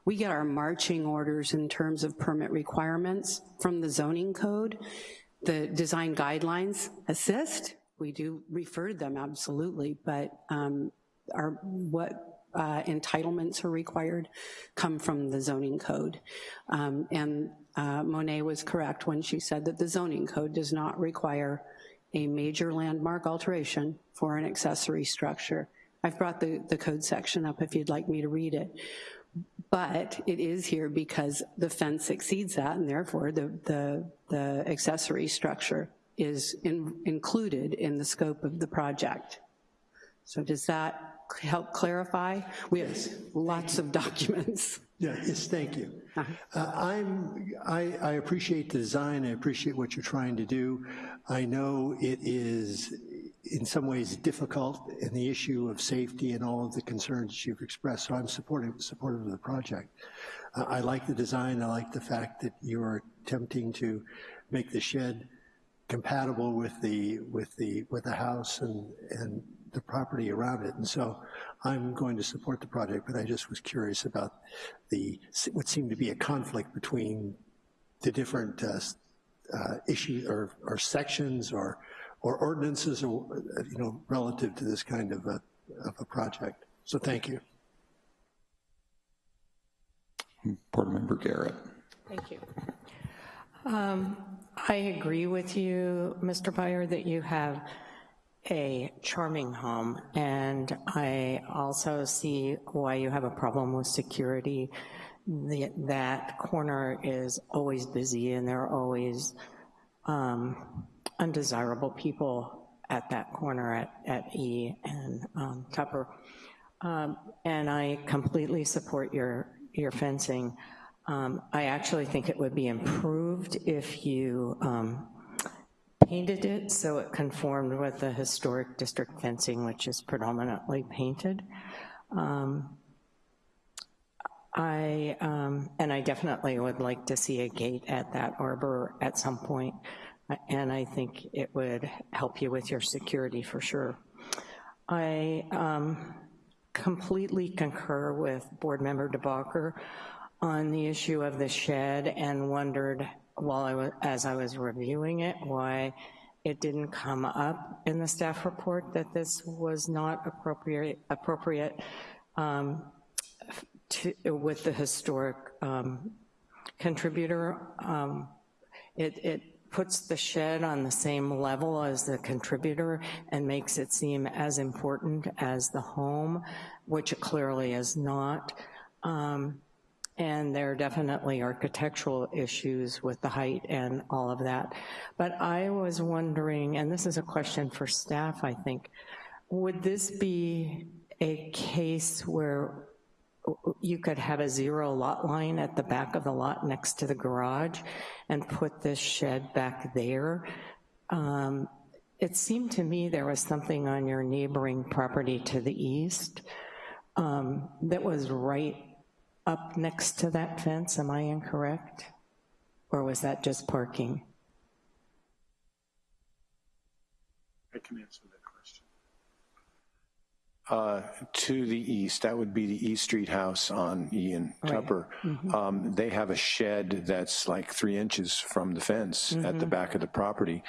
We get our marching orders in terms of permit requirements from the zoning code. The design guidelines assist. We do refer to them absolutely, but um, our, what uh, entitlements are required come from the zoning code. Um, and uh, Monet was correct when she said that the zoning code does not require a major landmark alteration for an accessory structure. I've brought the, the code section up if you'd like me to read it. But it is here because the fence exceeds that and therefore the, the, the accessory structure is in, included in the scope of the project. So does that help clarify? We have lots of documents. Yeah, yes, thank you. Uh, I'm, I, I appreciate the design, I appreciate what you're trying to do. I know it is in some ways difficult in the issue of safety and all of the concerns you've expressed, so I'm supportive, supportive of the project. Uh, I like the design, I like the fact that you are attempting to make the shed compatible with the, with the, with the house and, and the property around it. And so I'm going to support the project, but I just was curious about the, what seemed to be a conflict between the different uh, uh, issues or, or sections or, or ordinances or, you know, relative to this kind of a, of a project. So thank you. Board Member Garrett. Thank you. Um, I agree with you, Mr. Byer, that you have a charming home, and I also see why you have a problem with security. The, that corner is always busy, and there are always um, undesirable people at that corner at, at E and um, Tupper. Um, and I completely support your, your fencing. Um, I actually think it would be improved if you um, painted it so it conformed with the historic district fencing, which is predominantly painted. Um, I, um, and I definitely would like to see a gate at that arbor at some point, and I think it would help you with your security for sure. I um, completely concur with board member DeBacher on the issue of the shed and wondered while I was, as I was reviewing it, why it didn't come up in the staff report that this was not appropriate, appropriate um, to, with the historic um, contributor. Um, it, it puts the shed on the same level as the contributor and makes it seem as important as the home, which it clearly is not. Um, and there are definitely architectural issues with the height and all of that. But I was wondering, and this is a question for staff, I think, would this be a case where you could have a zero lot line at the back of the lot next to the garage and put this shed back there? Um, it seemed to me there was something on your neighboring property to the east um, that was right up next to that fence, am I incorrect? Or was that just parking? I can answer that question. Uh, to the east, that would be the East Street house on Ian right. Tupper. Mm -hmm. um, they have a shed that's like three inches from the fence mm -hmm. at the mm-hmm. back of the property.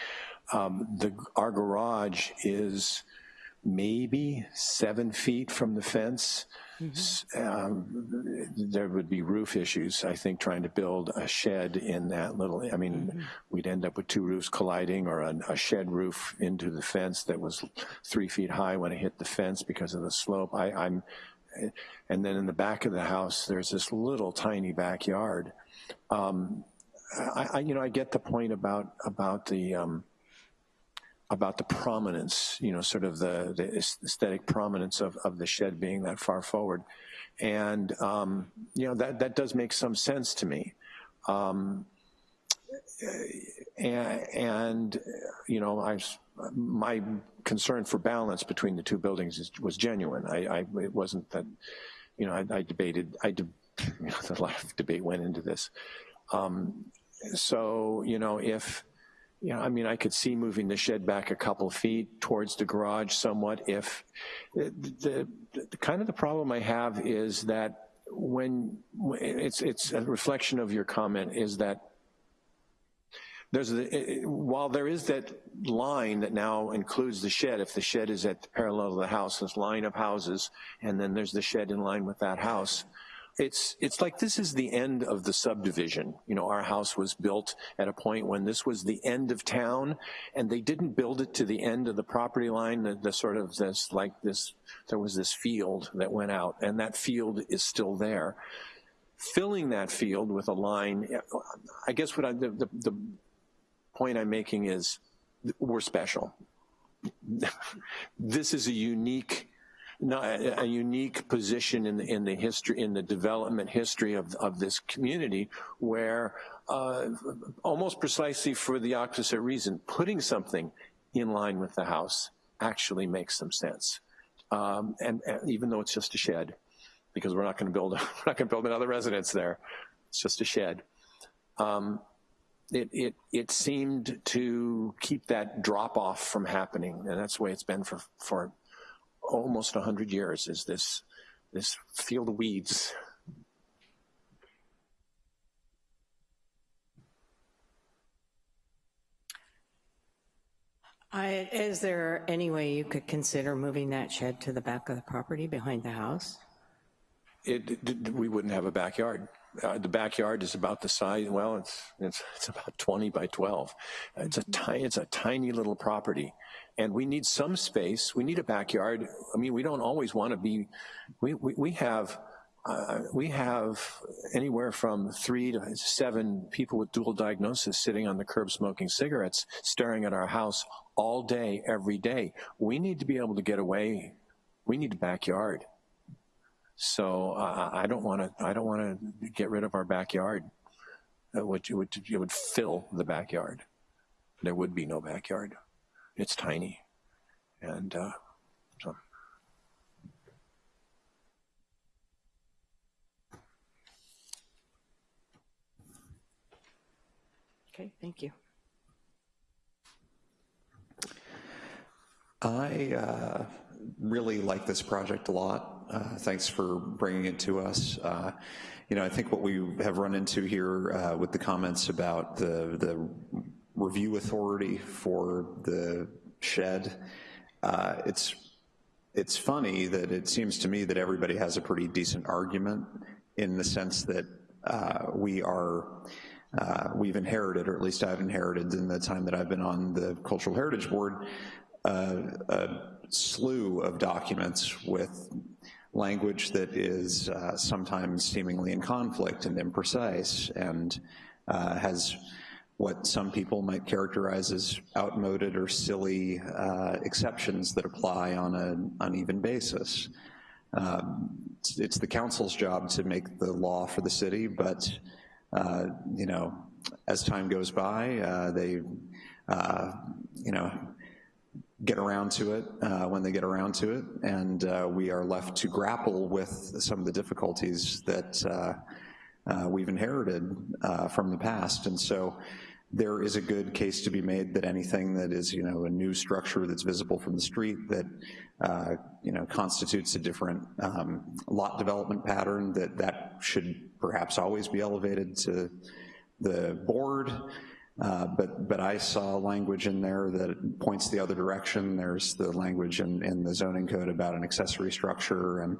Um, the, our garage is maybe seven feet from the fence. Mm -hmm. um, there would be roof issues, I think, trying to build a shed in that little, I mean, mm -hmm. we'd end up with two roofs colliding or a, a, shed roof into the fence that was three feet high when it hit the fence because of the slope. I, I'm, and then in the back of the house, there's this little tiny backyard. Um, I, I, you know, I get the point about, about the, um, about the prominence, you know, sort of the, the aesthetic prominence of, of the shed being that far forward. And, um, you know, that, that does make some sense to me. Um, and, you know, I, my concern for balance between the two buildings is, was genuine. I, I, it wasn't that, you know, I, I debated, I, de, you know, a lot of debate went into this. Um, so, you know, if, know, I mean, I could see moving the shed back a couple feet towards the garage somewhat if, the, the, the kind of the problem I have is that when, it's, it's a reflection of your comment is that there's a, while there is that line that now includes the shed, if the shed is at parallel to the house, this line of houses, and then there's the shed in line with that house, it's, it's like this is the end of the subdivision. You know, our house was built at a point when this was the end of town, and they didn't build it to the end of the property line, the, the sort of this, like this, there was this field that went out, and that field is still there. Filling that field with a line, I guess what I, the, the, the point I'm making is we're special. this is a unique a, unique position in the, in the history, in the development history of, of this community where uh, almost precisely for the opposite reason, putting something in line with the house actually makes some sense. Um, and, and, even though it's just a shed, because we're not gonna build, we're not gonna build another residence there. It's just a shed. Um, it, it, it seemed to keep that drop off from happening, and that's the way it's been for, for almost 100 years is this, this field of weeds. I, is there any way you could consider moving that shed to the back of the property behind the house? It, it, we wouldn't have a backyard. Uh, the backyard is about the size, well, it's, it's, it's about 20 by 12. It's a, tiny, it's a tiny little property and we need some space. We need a backyard. I mean, we don't always want to be, we, we, we have, uh, we have anywhere from three to seven people with dual diagnosis sitting on the curb smoking cigarettes, staring at our house all day, every day. We need to be able to get away. We need a backyard. So uh, I don't want to. I don't want to get rid of our backyard. It would, it would, it would fill the backyard. There would be no backyard. It's tiny. And uh, so. Okay, thank you. I uh, really like this project a lot. Uh, thanks for bringing it to us. Uh, you know, I think what we have run into here uh, with the comments about the, the review authority for the shed. Uh, it's, it's funny that it seems to me that everybody has a pretty decent argument in the sense that uh, we are, we've inherited, or at least I've inherited in the time that I've been on the Cultural Heritage Board, a slew of documents with language that is uh, sometimes seemingly in conflict and imprecise and uh, has what some people might characterize as outmoded or silly uh, exceptions that apply on an uneven basis. Um, it's, it's, the council's job to make the law for the city, but uh, you know, as time goes by, uh, they, uh, you know, get around to it uh, when they get around to it, and uh, we are left to grapple with some of the difficulties that we've inherited from the past. And so there is a good case to be made that anything that is, you know, a new structure that's visible from the street that, uh, you know, constitutes a different um, lot development pattern, that that should perhaps always be elevated to the board. Uh, but, but I saw language in there that points the other direction. There's the language in, in the zoning code about an accessory structure. And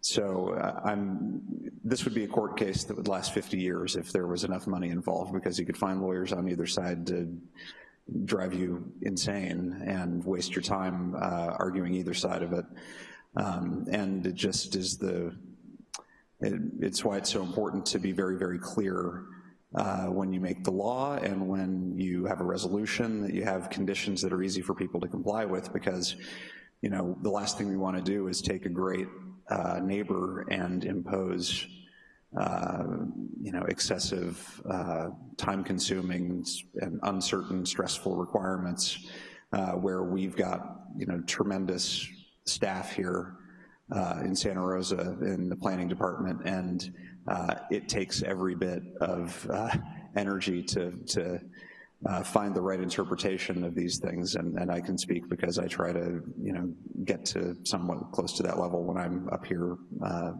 so uh, I'm, this would be a court case that would last 50 years if there was enough money involved because you could find lawyers on either side to drive you insane and waste your time uh, arguing either side of it. Um, and it just is the, it, it's why it's so important to be very, very clear uh, when you make the law and when you have a resolution that you have conditions that are easy for people to comply with because you know, the last thing we wanna do is take a great uh, neighbor and impose uh, you know, excessive, uh, time-consuming and uncertain, stressful requirements uh, where we've got, you know, tremendous staff here uh, in Santa Rosa in the planning department, and uh, it takes every bit of uh, energy to, to uh, find the right interpretation of these things, and, and I can speak because I try to, you know, get to somewhat close to that level when I'm up here uh,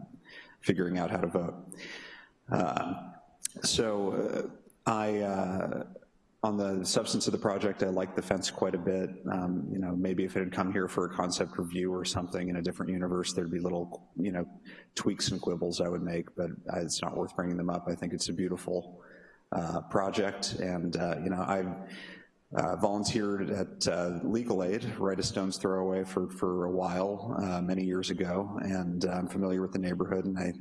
figuring out how to vote. Uh, so uh, I, on the substance of the project, I like the fence quite a bit. Um, you know, maybe if it had come here for a concept review or something in a different universe, there'd be little, you know, tweaks and quibbles I would make, but it's not worth bringing them up. I think it's a beautiful uh, project, and uh, you know, I've uh, volunteered at uh, Legal Aid, right a stone's throw away for, for a while, uh, many years ago, and I'm familiar with the neighborhood, and I,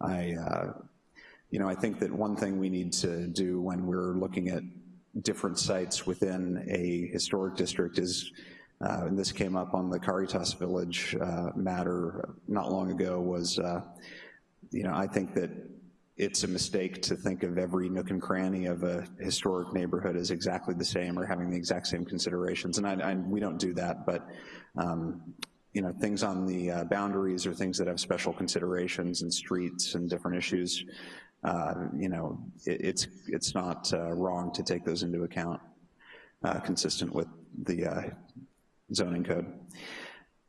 I uh, you know, I think that one thing we need to do when we're looking at different sites within a historic district is, uh, and this came up on the Caritas Village uh, matter not long ago, was, uh, you know, I think that it's a mistake to think of every nook and cranny of a historic neighborhood as exactly the same or having the exact same considerations, and I, I, we don't do that, but um, you know, things on the uh, boundaries or things that have special considerations and streets and different issues, uh, you know, it, it's, it's not uh, wrong to take those into account, uh, consistent with the uh, zoning code.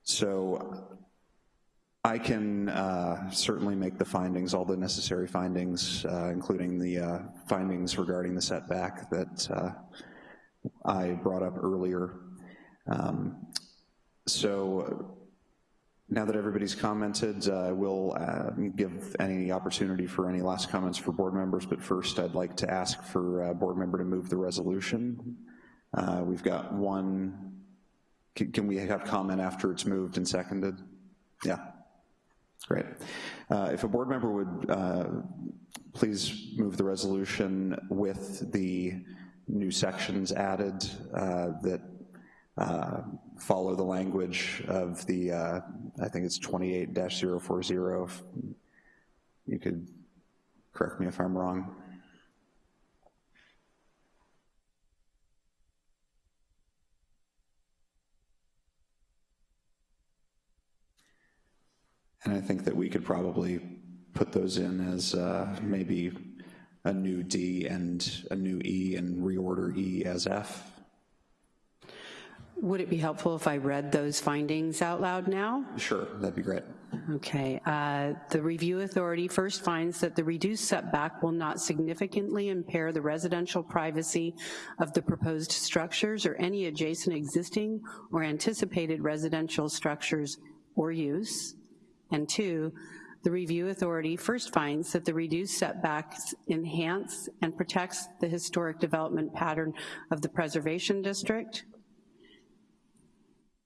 So I can uh, certainly make the findings, all the necessary findings, uh, including the findings regarding the setback that I brought up earlier. Um, so now that everybody's commented, uh, we'll uh, give any opportunity for any last comments for board members, but first I'd like to ask for a board member to move the resolution. Uh, we've got one, can, can, we have comment after it's moved and seconded? Yeah, great. Uh, if a board member would uh, please move the resolution with the new sections added uh, that follow the language of the, uh, I think it's 28-040. You could correct me if I'm wrong. And I think that we could probably put those in as uh, maybe a new D and a new E and reorder E as F. Would it be helpful if I read those findings out loud now? Sure, that'd be great. Okay, uh, the review authority first finds that the reduced setback will not significantly impair the residential privacy of the proposed structures or any adjacent existing or anticipated residential structures or use. And two, the review authority first finds that the reduced setbacks enhance and protects the historic development pattern of the preservation district,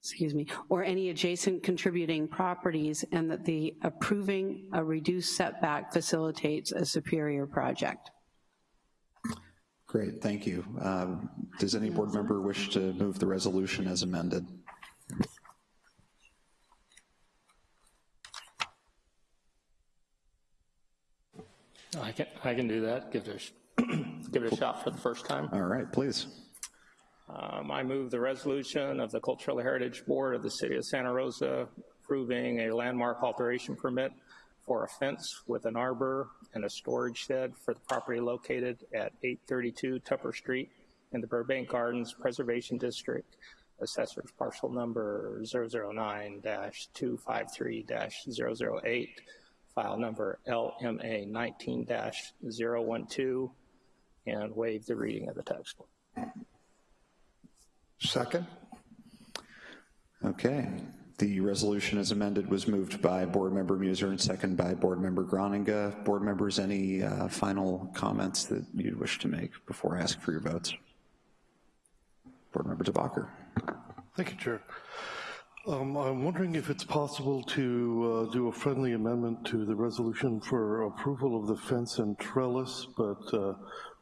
excuse me, or any adjacent contributing properties and that the approving a reduced setback facilitates a superior project. Great, thank you. Um, does any board member wish to move the resolution as amended? I can, I can do that, give it, a, give it a shot for the first time. All right, please. Um, I move the resolution of the Cultural Heritage Board of the City of Santa Rosa approving a landmark alteration permit for a fence with an arbor and a storage shed for the property located at 832 Tupper Street in the Burbank Gardens Preservation District, assessor's parcel number 009-253-008, file number LMA 19-012, and waive the reading of the text. Second. Okay. The resolution as amended was moved by Board Member Muser and second by Board Member Groninga. Board members, any uh, final comments that you'd wish to make before I ask for your votes? Board Member DeBacher. Thank you, Chair. Um, I'm wondering if it's possible to uh, do a friendly amendment to the resolution for approval of the fence and trellis, but uh,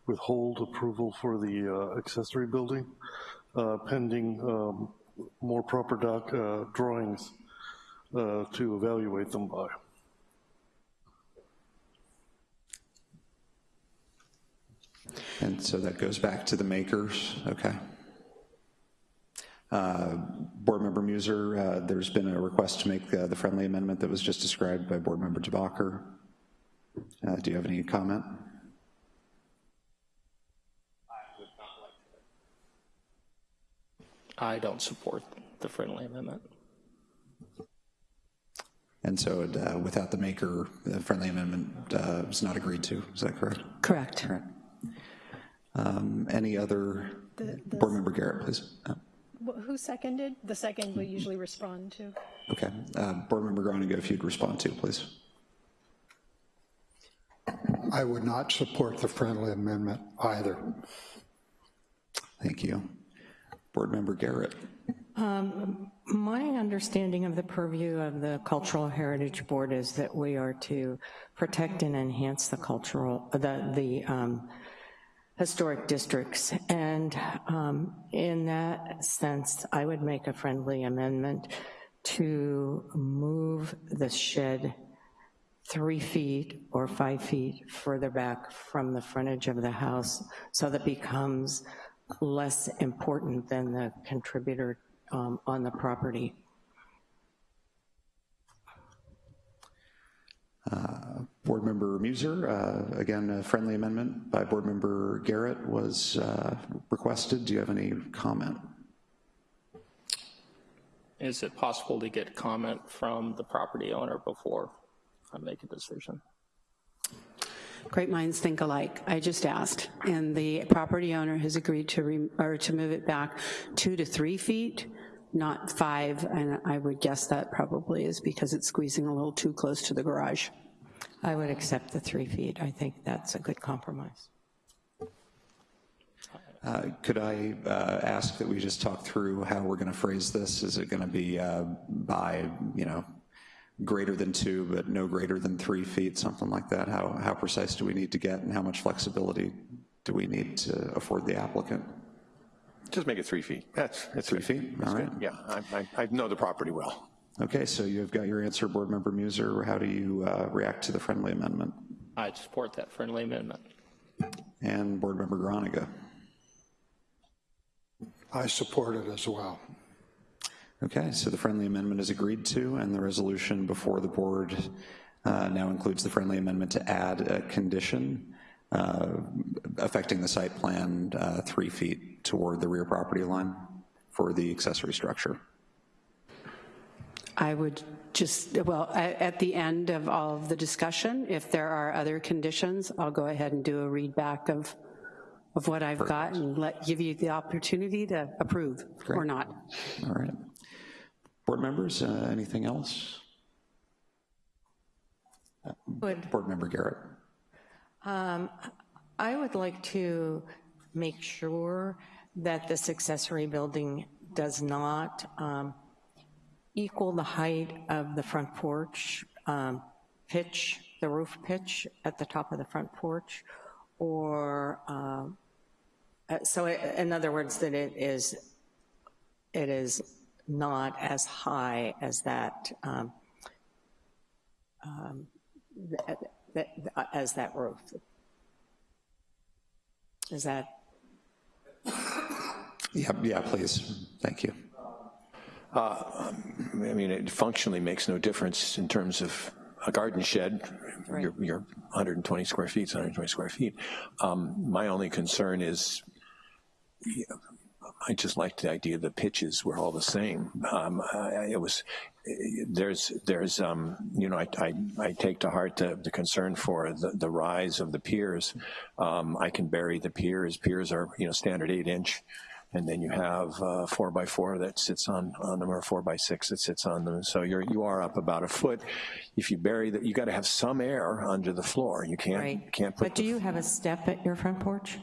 withhold approval for the uh, accessory building pending um, more proper doc, uh, drawings uh, to evaluate them by. And so that goes back to the makers, okay. Uh, Board Member Muser, uh, there's been a request to make uh, the friendly amendment that was just described by Board Member DeBacher. Uh, do you have any comment? I don't support the friendly amendment. And so uh, without the maker, the friendly amendment uh, is not agreed to, is that correct? Correct. All right. Um, Any other, The- the- Board Member Garrett, please. Wh- Who seconded? The second we usually respond to. Okay, Uh, Board Member Groninger, if you'd respond to, please. I would not support the friendly amendment either. Thank you. Board Member Garrett. Um, My understanding of the purview of the Cultural Heritage Board is that we are to protect and enhance the cultural, the, the um, historic districts. And um, in that sense, I would make a friendly amendment to move the shed three feet or five feet further back from the frontage of the house so that becomes less important than the contributor um, on the property. Uh, Board Member Muser, uh, again, a friendly amendment by Board Member Garrett was uh, requested. Do you have any comment? Is it possible to get comment from the property owner before I make a decision? Great minds think alike. I just asked, and the property owner has agreed to, re- or to move it back two to three feet, not five, and I would guess that probably is because it's squeezing a little too close to the garage. I would accept the three feet. I think that's a good compromise. Uh, Could I uh, ask that we just talk through how we're going to phrase this? Is it going to be uh, by, you know, greater than two, but no greater than three feet, something like that? How, how precise do we need to get, and how much flexibility do we need to afford the applicant? Just make it three feet. That's, that's Three good. feet? That's All good. Yeah, I, I, I know the property well. Okay, so you've got your answer, Board Member Muser. How do you uh, react to the friendly amendment? I support that friendly amendment. And Board Member Groniga? I support it as well. Okay, so the friendly amendment is agreed to, and the resolution before the board uh, now includes the friendly amendment to add a condition uh, affecting the site plan uh, three feet toward the rear property line for the accessory structure. I would just, well, at the end of all of the discussion, if there are other conditions, I'll go ahead and do a readback of, of what I've got and let, give you the opportunity to approve or not. All right. Board members, uh, anything else? Would. Board Member Garrett. Um, I would like to make sure that this accessory building does not um, equal the height of the front porch um, pitch, the roof pitch at the top of the front porch, or, um, uh, so i- in other words, that it is, it is not as high as that, um, um, that, that, as that roof. Is that, Yeah, yeah, please. Thank you. Uh, I mean, it functionally makes no difference in terms of a garden shed. You're, you're 120 square feet, it's 120 square feet. Um, my only concern is, yeah, I just liked the idea the pitches were all the same. Um, I, it was, there's, there's, um, you know, I, I, I take to heart the, the concern for the, the rise of the piers. Um, I can bury the piers. Piers are, you know, standard eight inch and then you have uh, four by four that sits on, on them, or four by six that sits on them. So you're you are up about a foot. If you bury that, you got to have some air under the floor. You can't right? you can't put. But do you have a step at your front porch?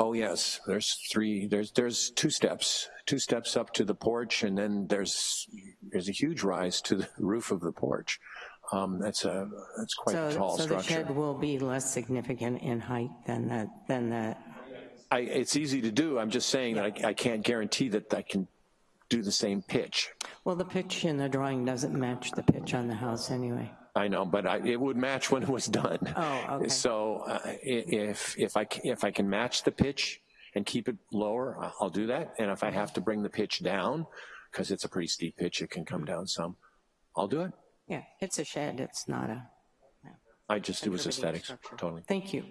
Oh yes, there's three. There's there's two steps, two steps up to the porch, and then there's there's a huge rise to the roof of the porch. Um, that's a that's quite So, a tall so the shed will be less significant in height than that, than that. I, it's easy to do. I'm just saying that I, I can't guarantee that I can do the same pitch. Well, the pitch in the drawing doesn't match the pitch on the house anyway. I know, but I, it would match when it was done. Oh, okay. So uh, if if I c- if I can match the pitch, and keep it lower, I- I'll do that. And if I have to bring the pitch down, because it's a pretty steep pitch, it can come down some, I'll do it. Yeah, it's a shed, it's not a, I just, it was aesthetics, structure. totally. thank you.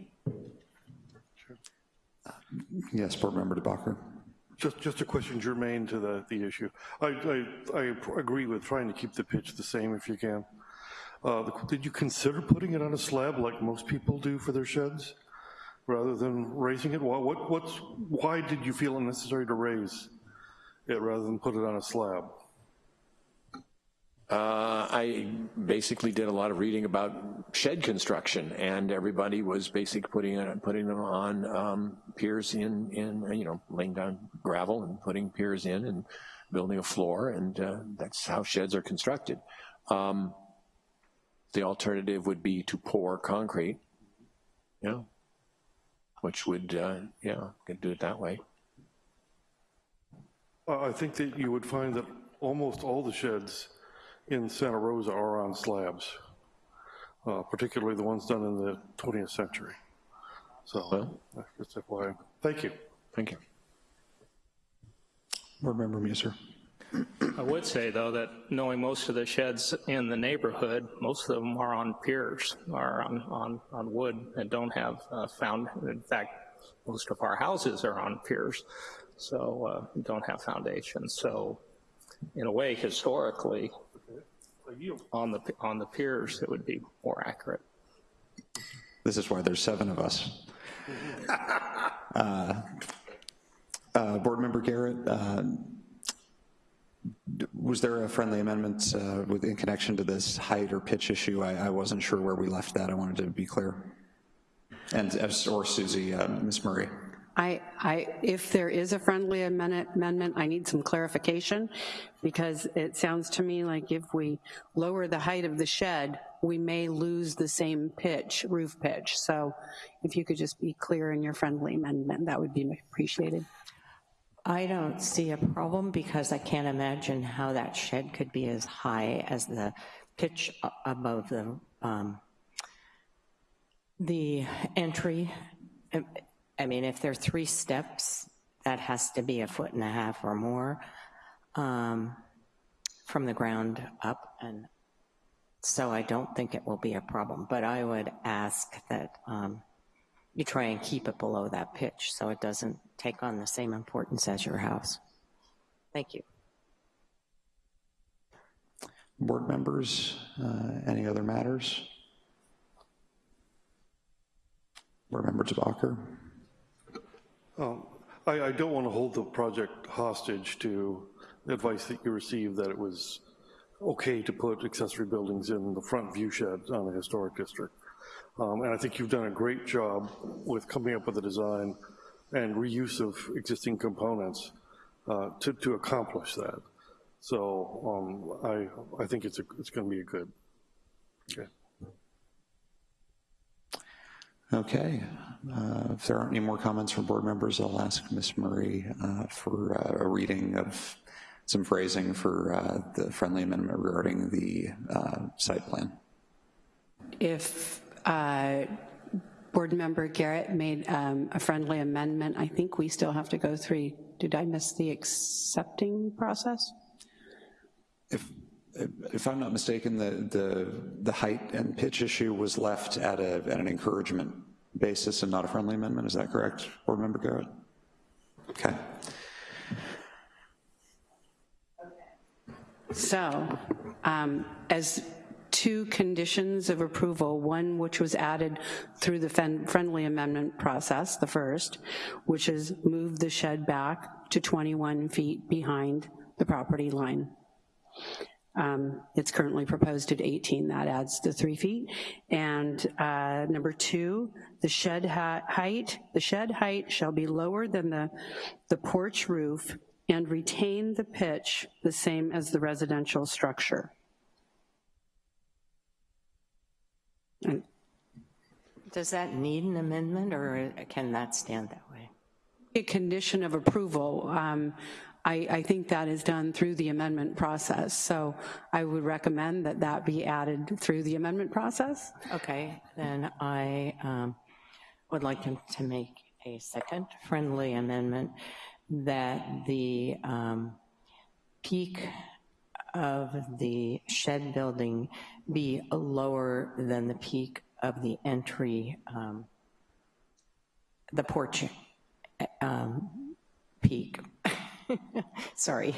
Yes, Board Member DeBacher. Just, just a question germane to the, the issue. I, I, I agree with trying to keep the pitch the same if you can. Uh, Did you consider putting it on a slab like most people do for their sheds? Rather than raising it? Why, what, what's, why did you feel it necessary to raise it rather than put it on a slab? Uh, I basically did a lot of reading about shed construction, and everybody was basically putting it, putting them on um, piers in, in, you know, laying down gravel and putting piers in and building a floor, and uh, that's how sheds are constructed. Um, the alternative would be to pour concrete, you know, which would, uh, yeah, could do it that way. Uh, I think that you would find that almost all the sheds in Santa Rosa are on slabs, uh, particularly the ones done in the 20th century. So, well, that's FYI. Thank you. Thank you. Board Member Muser. I would say, though, that knowing most of the sheds in the neighborhood, most of them are on piers, are on, on, on wood and don't have uh, found, in fact, most of our houses are on piers, so uh, don't have foundations. So in a way, historically, on the, on the piers, it would be more accurate. This is why there's seven of us. Uh, uh, Board Member Garrett, uh, was there a friendly amendment uh, with, in connection to this height or pitch issue? I, I wasn't sure where we left that, I wanted to be clear. And, or Susie, uh, Ms. Murray. I, I, if there is a friendly amendment, amendment, I need some clarification, because it sounds to me like if we lower the height of the shed, we may lose the same pitch, roof pitch. So if you could just be clear in your friendly amendment, that would be appreciated. I don't see a problem because I can't imagine how that shed could be as high as the pitch above the, um, the entry. Um, I mean, if there are three steps, that has to be a foot and a half or more um, from the ground up. And so I don't think it will be a problem, but I would ask that um, you try and keep it below that pitch so it doesn't take on the same importance as your house. Thank you. Board members, uh, any other matters? Board Member DeBacher. Um, I, I don't want to hold the project hostage to the advice that you received that it was okay to put accessory buildings in the front view shed on a historic district. Um, and I think you've done a great job with coming up with a design and reuse of existing components uh, to, to accomplish that. So um, I, I think it's, a, it's going to be a good, okay. Okay, uh, if there aren't any more comments from board members, I'll ask Ms. Murray uh, for uh, a reading of some phrasing for uh, the friendly amendment regarding the uh, site plan. If uh, Board Member Garrett made um, a friendly amendment, I think we still have to go through, did I miss the accepting process? If, if I'm not mistaken, the, the, the height and pitch issue was left at, a, at an encouragement basis and not a friendly amendment, is that correct, Board Member Garrett? Okay. So, um, as two conditions of approval, one which was added through the friendly amendment process, the first, which is move the shed back to 21 feet behind the property line. Um, It's currently proposed at 18, that adds the three feet. And uh, number two, the shed height, the shed height shall be lower than the, the porch roof and retain the pitch the same as the residential structure. And Does that need an amendment, or can that stand that way? A condition of approval, um, I, I think that is done through the amendment process, so I would recommend that that be added through the amendment process. Okay, then I um, would like to to make a second friendly amendment that the um, peak of the shed building be lower than the peak of the entry, um, the porch um, peak. Sorry.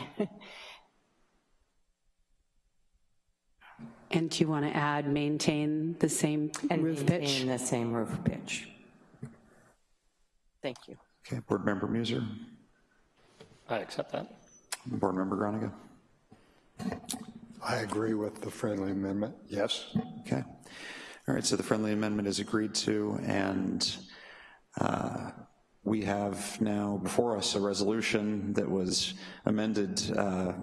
And do you want to add maintain the same And roof pitch? maintain the same roof pitch. Thank you. Okay, Board Member Muser, I accept that. Board Member Groniger. I agree with the friendly amendment, yes. Okay. All right, so the friendly amendment is agreed to, and uh, we have now before us a resolution that was amended uh,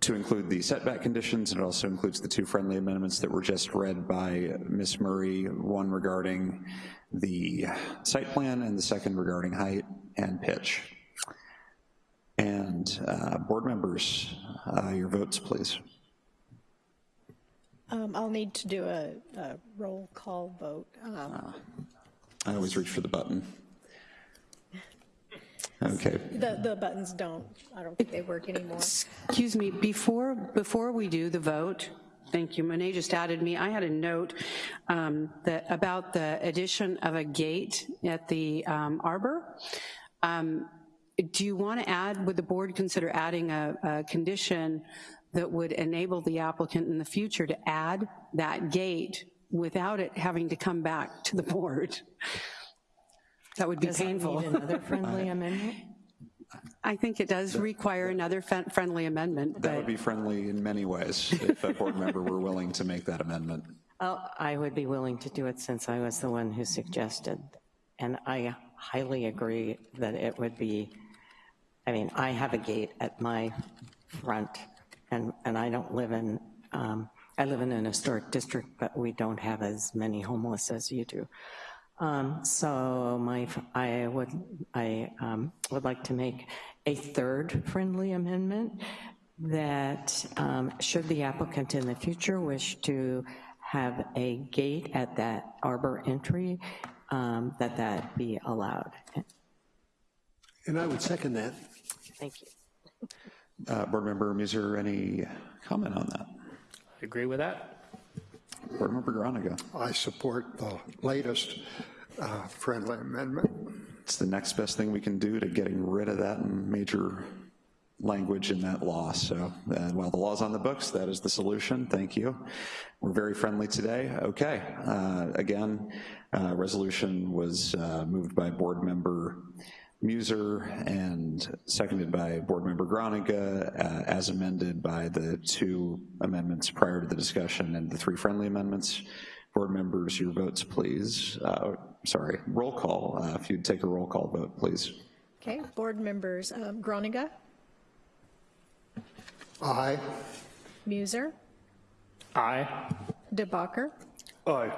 to include the setback conditions, and it also includes the two friendly amendments that were just read by Ms. Murray, one regarding the site plan and the second regarding height and pitch. And uh, board members, uh, your votes, please. Um, I'll need to do a, a roll call vote. Um, I always reach for the button. Okay, The, the buttons don't, I don't think they work anymore. Excuse me, before, before we do the vote, thank you, Monet just added me, I had a note um, that, about the addition of a gate at the um, Arbor. Um, Do you want to add, would the board consider adding a, a condition that would enable the applicant in the future to add that gate without it having to come back to the board? That would be Does that painful. need another friendly amendment? I think it does require another friendly amendment, that would be friendly in many ways if a board member were willing to make that amendment. Oh, I would be willing to do it since I was the one who suggested. And I highly agree that it would be, I mean, I have a gate at my front and, and I don't live in, um, I live in an historic district, but we don't have as many homeless as you do. Um, so my, I would, I um, would like to make a third friendly amendment that um, should the applicant in the future wish to have a gate at that arbor entry, um, that that be allowed. And I would second that. Thank you. Uh, Board Member Muser, any comment on that? I agree with that. Board Member Groniger. I support the latest uh, friendly amendment. It's the next best thing we can do to getting rid of that major language in that law. So uh, while the law's on the books, that is the solution. Thank you. We're very friendly today. Okay. Uh, again, uh, resolution was uh, moved by Board Member Muser and seconded by Board Member Groninger, uh, as amended by the two amendments prior to the discussion and the three friendly amendments. Board members, your votes, please. Uh, sorry, roll call. Uh, if you'd take a roll call vote, please. Okay, board members, um, Groninger, Aye. Muser, Aye. DeBacher, Aye.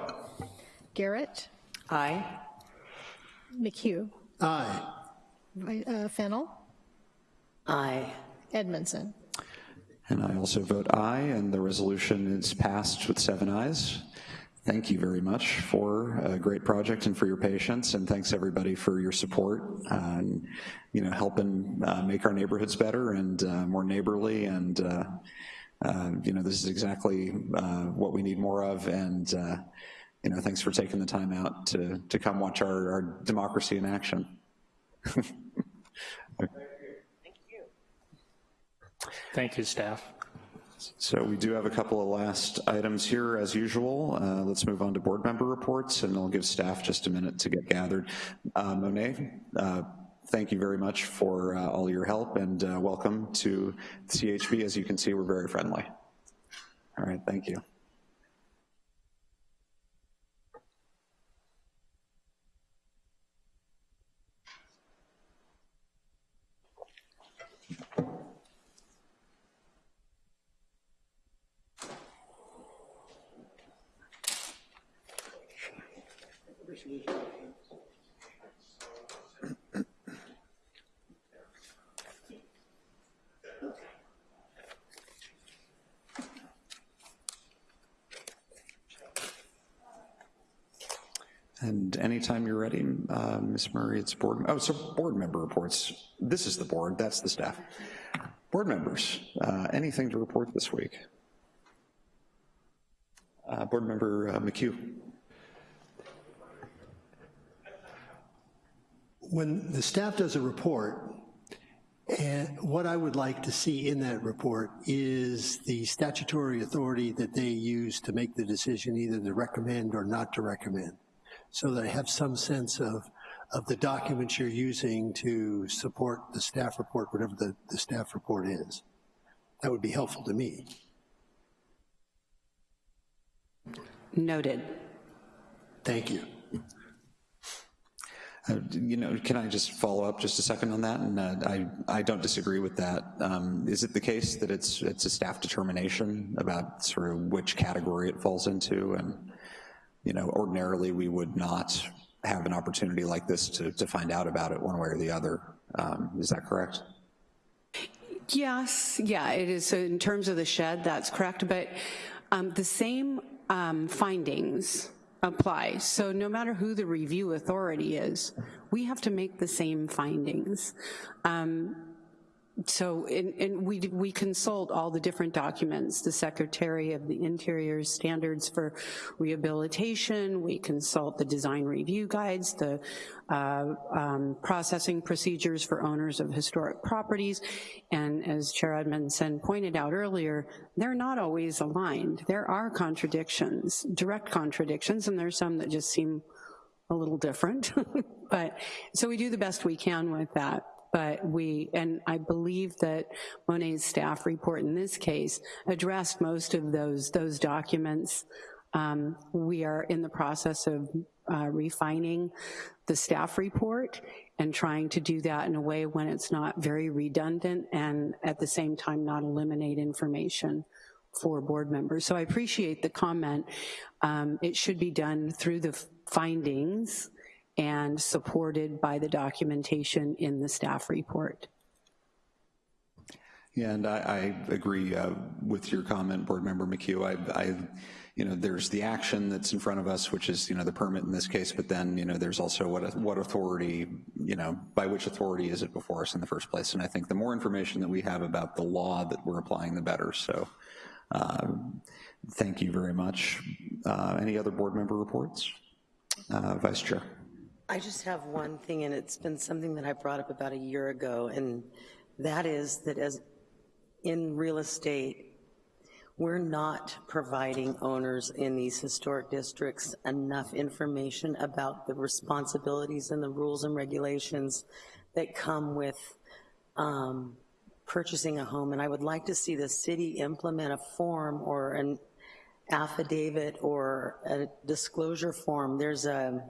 Garrett, Aye. McHugh, Aye. Vi- uh, Fennell, Aye. Edmondson. And I also vote aye, and the resolution is passed with seven ayes. Thank you very much for a great project and for your patience, and thanks everybody for your support uh, and, you know, helping uh, make our neighborhoods better and uh, more neighborly, and, uh, uh, you know, this is exactly uh, what we need more of, and, uh, you know, thanks for taking the time out to, to come watch our, our democracy in action. Thank you, Thank you, staff. So we do have a couple of last items here, as usual. Uh, let's move on to board member reports, and I'll give staff just a minute to get gathered. Uh, Monet, uh, thank you very much for uh, all your help, and uh, welcome to CHB. As you can see, we're very friendly. All right, thank you. Anytime you're ready, uh, Ms. Murray, it's board, oh, so board member reports. This is the board, that's the staff. Board members, uh, anything to report this week? Uh, board member uh, McHugh. When the staff does a report, and what I would like to see in that report is the statutory authority that they use to make the decision either to recommend or not to recommend, so that I have some sense of, of the documents you're using to support the staff report, whatever the, the staff report is. That would be helpful to me. Noted. Thank you. Uh, you know, can I just follow up just a second on that? And uh, I, I don't disagree with that. Um, is it the case that it's it's a staff determination about sort of which category it falls into? And you know, ordinarily we would not have an opportunity like this to, to find out about it one way or the other. Um, is that correct? Yes, yeah, it is. So in terms of the shed, that's correct. But um, the same um, findings apply. So no matter who the review authority is, we have to make the same findings. Um, so in, in we, we consult all the different documents, the Secretary of the Interior's standards for rehabilitation, we consult the design review guides, the uh, um, processing procedures for owners of historic properties, and as Chair Edmondson pointed out earlier, they're not always aligned. There are contradictions, direct contradictions, and there's some that just seem a little different. but so we do the best we can with that but we, and I believe that Monet's staff report in this case addressed most of those, those documents. Um, we are in the process of uh, refining the staff report and trying to do that in a way when it's not very redundant and at the same time not eliminate information for board members. So I appreciate the comment. Um, it should be done through the findings and supported by the documentation in the staff report. Yeah, and I, I agree uh, with your comment, Board Member McHugh. I, I, you know, there's the action that's in front of us, which is, you know, the permit in this case, but then, you know, there's also what, what authority, you know, by which authority is it before us in the first place? And I think the more information that we have about the law that we're applying, the better. So uh, thank you very much. Uh, any other board member reports? Uh, Vice Chair. I just have one thing, and it's been something that I brought up about a year ago, and that is that as in real estate, we're not providing owners in these historic districts enough information about the responsibilities and the rules and regulations that come with um, purchasing a home. And I would like to see the city implement a form or an affidavit or a disclosure form. There's a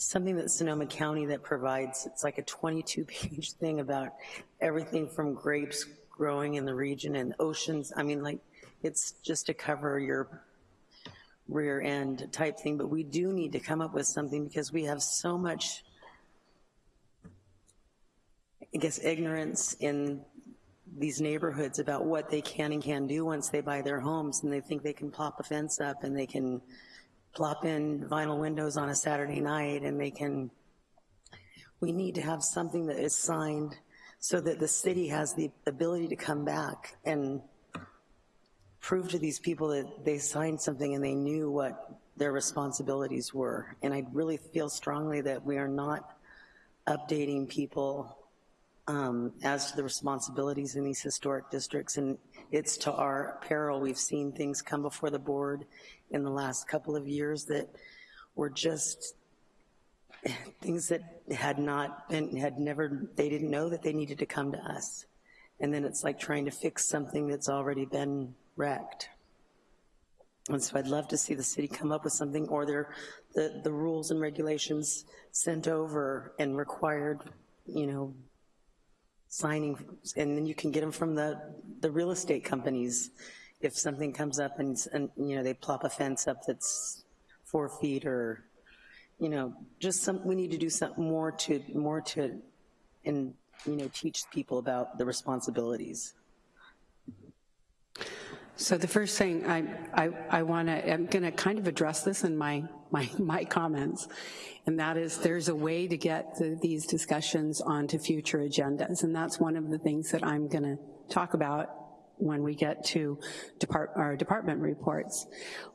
something that Sonoma County that provides, it's like a 22 page thing about everything from grapes growing in the region and oceans. I mean, like, it's just to cover your rear end type thing, but we do need to come up with something because we have so much, I guess, ignorance in these neighborhoods about what they can and can do once they buy their homes and they think they can plop a fence up and they can plop in vinyl windows on a Saturday night and they can, we need to have something that is signed so that the city has the ability to come back and prove to these people that they signed something and they knew what their responsibilities were. And I really feel strongly that we are not updating people um, as to the responsibilities in these historic districts, and it's to our peril. We've seen things come before the board in the last couple of years that were just things that had not been, had never, they didn't know that they needed to come to us. And then it's like trying to fix something that's already been wrecked. And so I'd love to see the city come up with something or their, the, the rules and regulations sent over and required, you know, signing, and then you can get them from the, the real estate companies if something comes up and, and, you know, they plop a fence up that's four feet or, you know, just some, we need to do something more to, more to, and, you know, teach people about the responsibilities. So the first thing I, I, I want to, I'm going to kind of address this in my, my, my comments, and that is there's a way to get the, these discussions onto future agendas, and that's one of the things that I'm going to talk about when we get to depart, our department reports.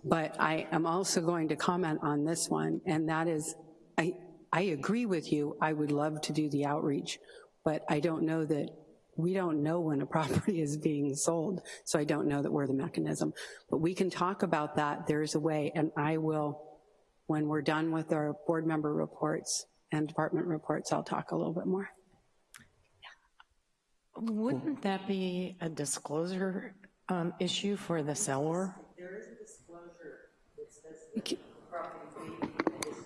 But I am also going to comment on this one, and that is, I, I agree with you, I would love to do the outreach, but I don't know that we don't know when a property is being sold, so I don't know that we're the mechanism. But we can talk about that, there's a way, and I will, when we're done with our board member reports and department reports, I'll talk a little bit more. Wouldn't that be a disclosure um, issue for the seller? There is a disclosure that says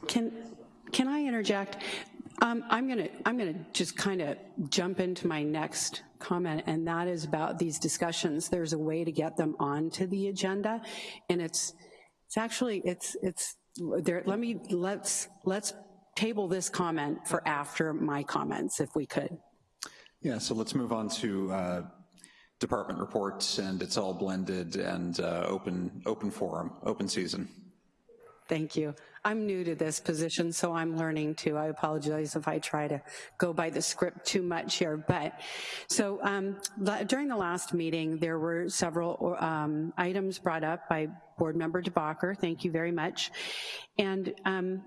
Can, can I interject? Um, I'm gonna, I'm gonna just kind of jump into my next comment, and that is about these discussions. There's a way to get them onto the agenda, and it's, it's actually, it's, it's, there, let me, let's, let's table this comment for after my comments, if we could. Yeah, so let's move on to uh, department reports, and it's all blended and uh, open, open forum, open season. Thank you. I'm new to this position, so I'm learning too. I apologize if I try to go by the script too much here. But so um, during the last meeting, there were several um, items brought up by Board Member DeBacher. Thank you very much. And um,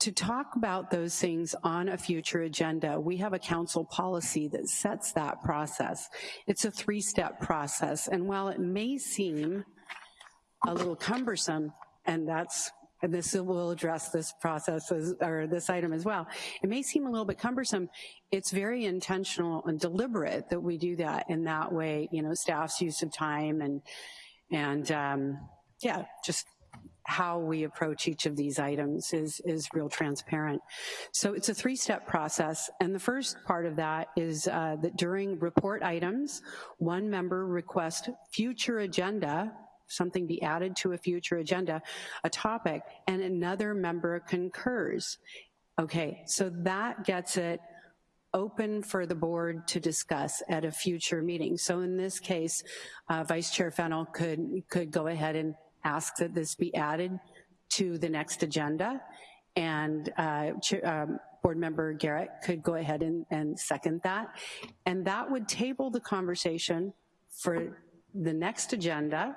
to talk about those things on a future agenda, we have a council policy that sets that process. It's a three-step process, and while it may seem a little cumbersome, and that's and this will address this process as, or this item as well. It may seem a little bit cumbersome. It's very intentional and deliberate that we do that in that way, you know, staff's use of time and, and um, yeah, just how we approach each of these items is, is real transparent. So it's a three-step process, and the first part of that is uh, that during report items, one member requests future agenda something be added to a future agenda, a topic, and another member concurs. Okay, so that gets it open for the board to discuss at a future meeting. So in this case, uh, Vice Chair Fennell could, could go ahead and ask that this be added to the next agenda, and uh, um, Board Member Garrett could go ahead and, and second that, and that would table the conversation for the next agenda,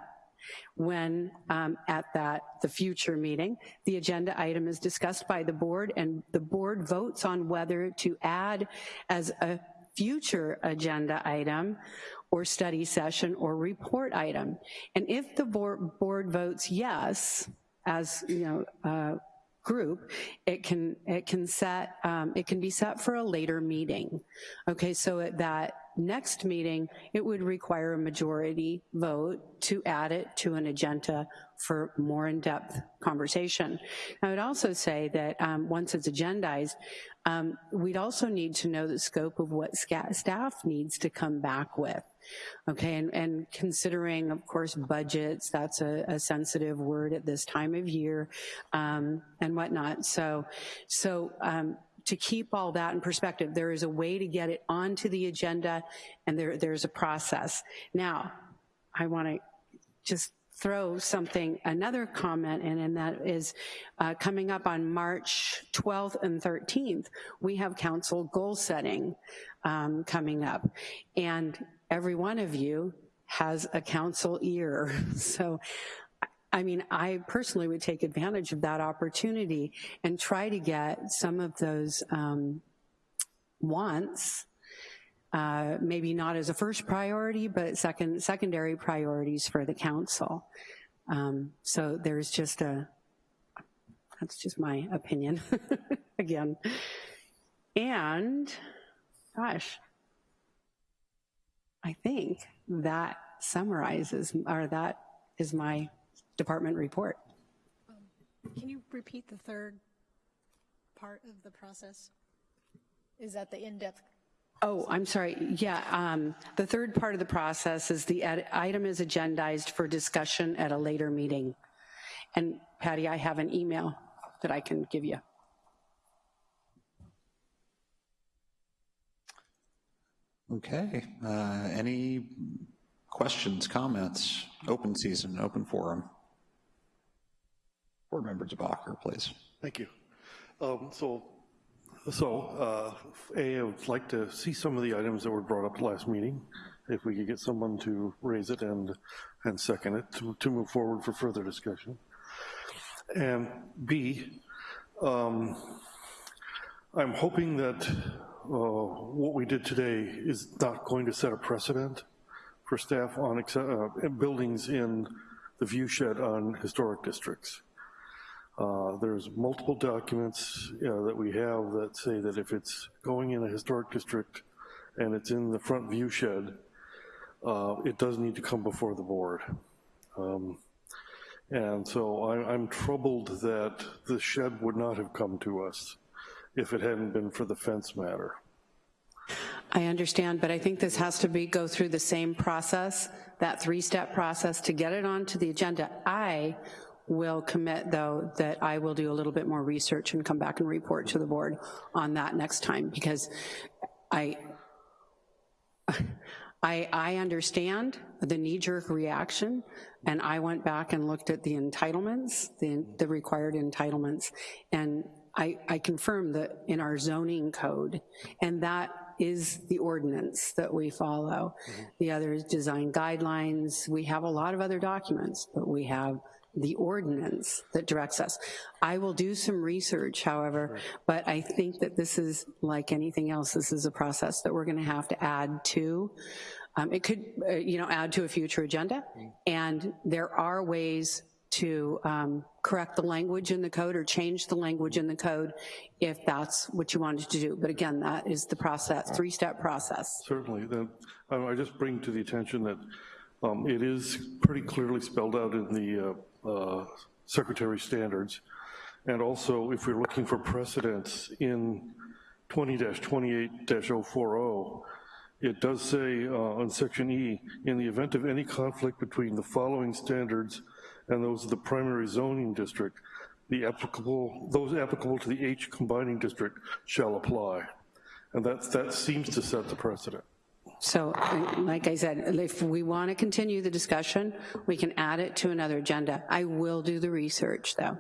when um, at that, the future meeting, the agenda item is discussed by the board and the board votes on whether to add as a future agenda item or study session or report item. And if the board, board votes yes, as you know, uh, group, it can it can set um, it can be set for a later meeting. Okay, so at that next meeting, it would require a majority vote to add it to an agenda for more in-depth conversation. I would also say that um, once it's agendized, um, we'd also need to know the scope of what staff needs to come back with. Okay, and, and considering, of course, budgets, that's a, a, sensitive word at this time of year, um, and whatnot. So, so um, to keep all that in perspective, there is a way to get it onto the agenda, and there, there's a process. Now, I want to just throw something, another comment in, and that is uh, coming up on March 12th and 13th, we have council goal setting um, coming up. And every one of you has a council ear. So, I mean, I personally would take advantage of that opportunity and try to get some of those um, wants uh, maybe not as a first priority, but second secondary priorities for the council. Um, so there's just a, that's just my opinion, again. And, gosh, I think that summarizes, or that is my department report. Can you repeat the third part of the process? Is that the in-depth Oh, I'm sorry. Yeah, um, the third part of the process is the item is agendized for discussion at a later meeting. And Patty, I have an email that I can give you. Okay, uh, any questions, comments, open season, open forum. Board Member DeBacher, please. Thank you. Um, so, so uh, A, I would like to see some of the items that were brought up last meeting. If we could get someone to raise it and, and second it to, to move forward for further discussion. And B, um, I'm hoping that uh, what we did today is not going to set a precedent for staff on uh, buildings in the view shed on historic districts. Uh, there's multiple documents that we have that say that if it's going in a historic district and it's in the front view shed, uh, it does need to come before the board. Um, and so I, I'm troubled that the shed would not have come to us if it hadn't been for the fence matter. I understand, but I think this has to be go through the same process, that three-step process to get it onto the agenda. I will commit, though, that I will do a little bit more research and come back and report to the board on that next time, because I, I, I understand the knee-jerk reaction, and I went back and looked at the entitlements, the, the required entitlements, and I, I confirm that in our zoning code, and that is the ordinance that we follow. Mm -hmm. The other is design guidelines. We have a lot of other documents, but we have the ordinance that directs us. I will do some research, however, but I think that this is like anything else, this is a process that we're gonna have to add to. Um, it could, uh, you know, add to a future agenda, mm. and there are ways to um, correct the language in the code or change the language in the code if that's what you wanted to do. But again, that is the process, three-step process. Certainly. Then um, I just bring to the attention that um, it is pretty clearly spelled out in the uh, uh, Secretary standards. And also, if we're looking for precedents in 20-28-040, it does say uh, on section E, in the event of any conflict between the following standards and those of the primary zoning district, the applicable, those applicable to the H combining district shall apply. And that, that seems to set the precedent. So, like I said, if we want to continue the discussion, we can add it to another agenda. I will do the research, though.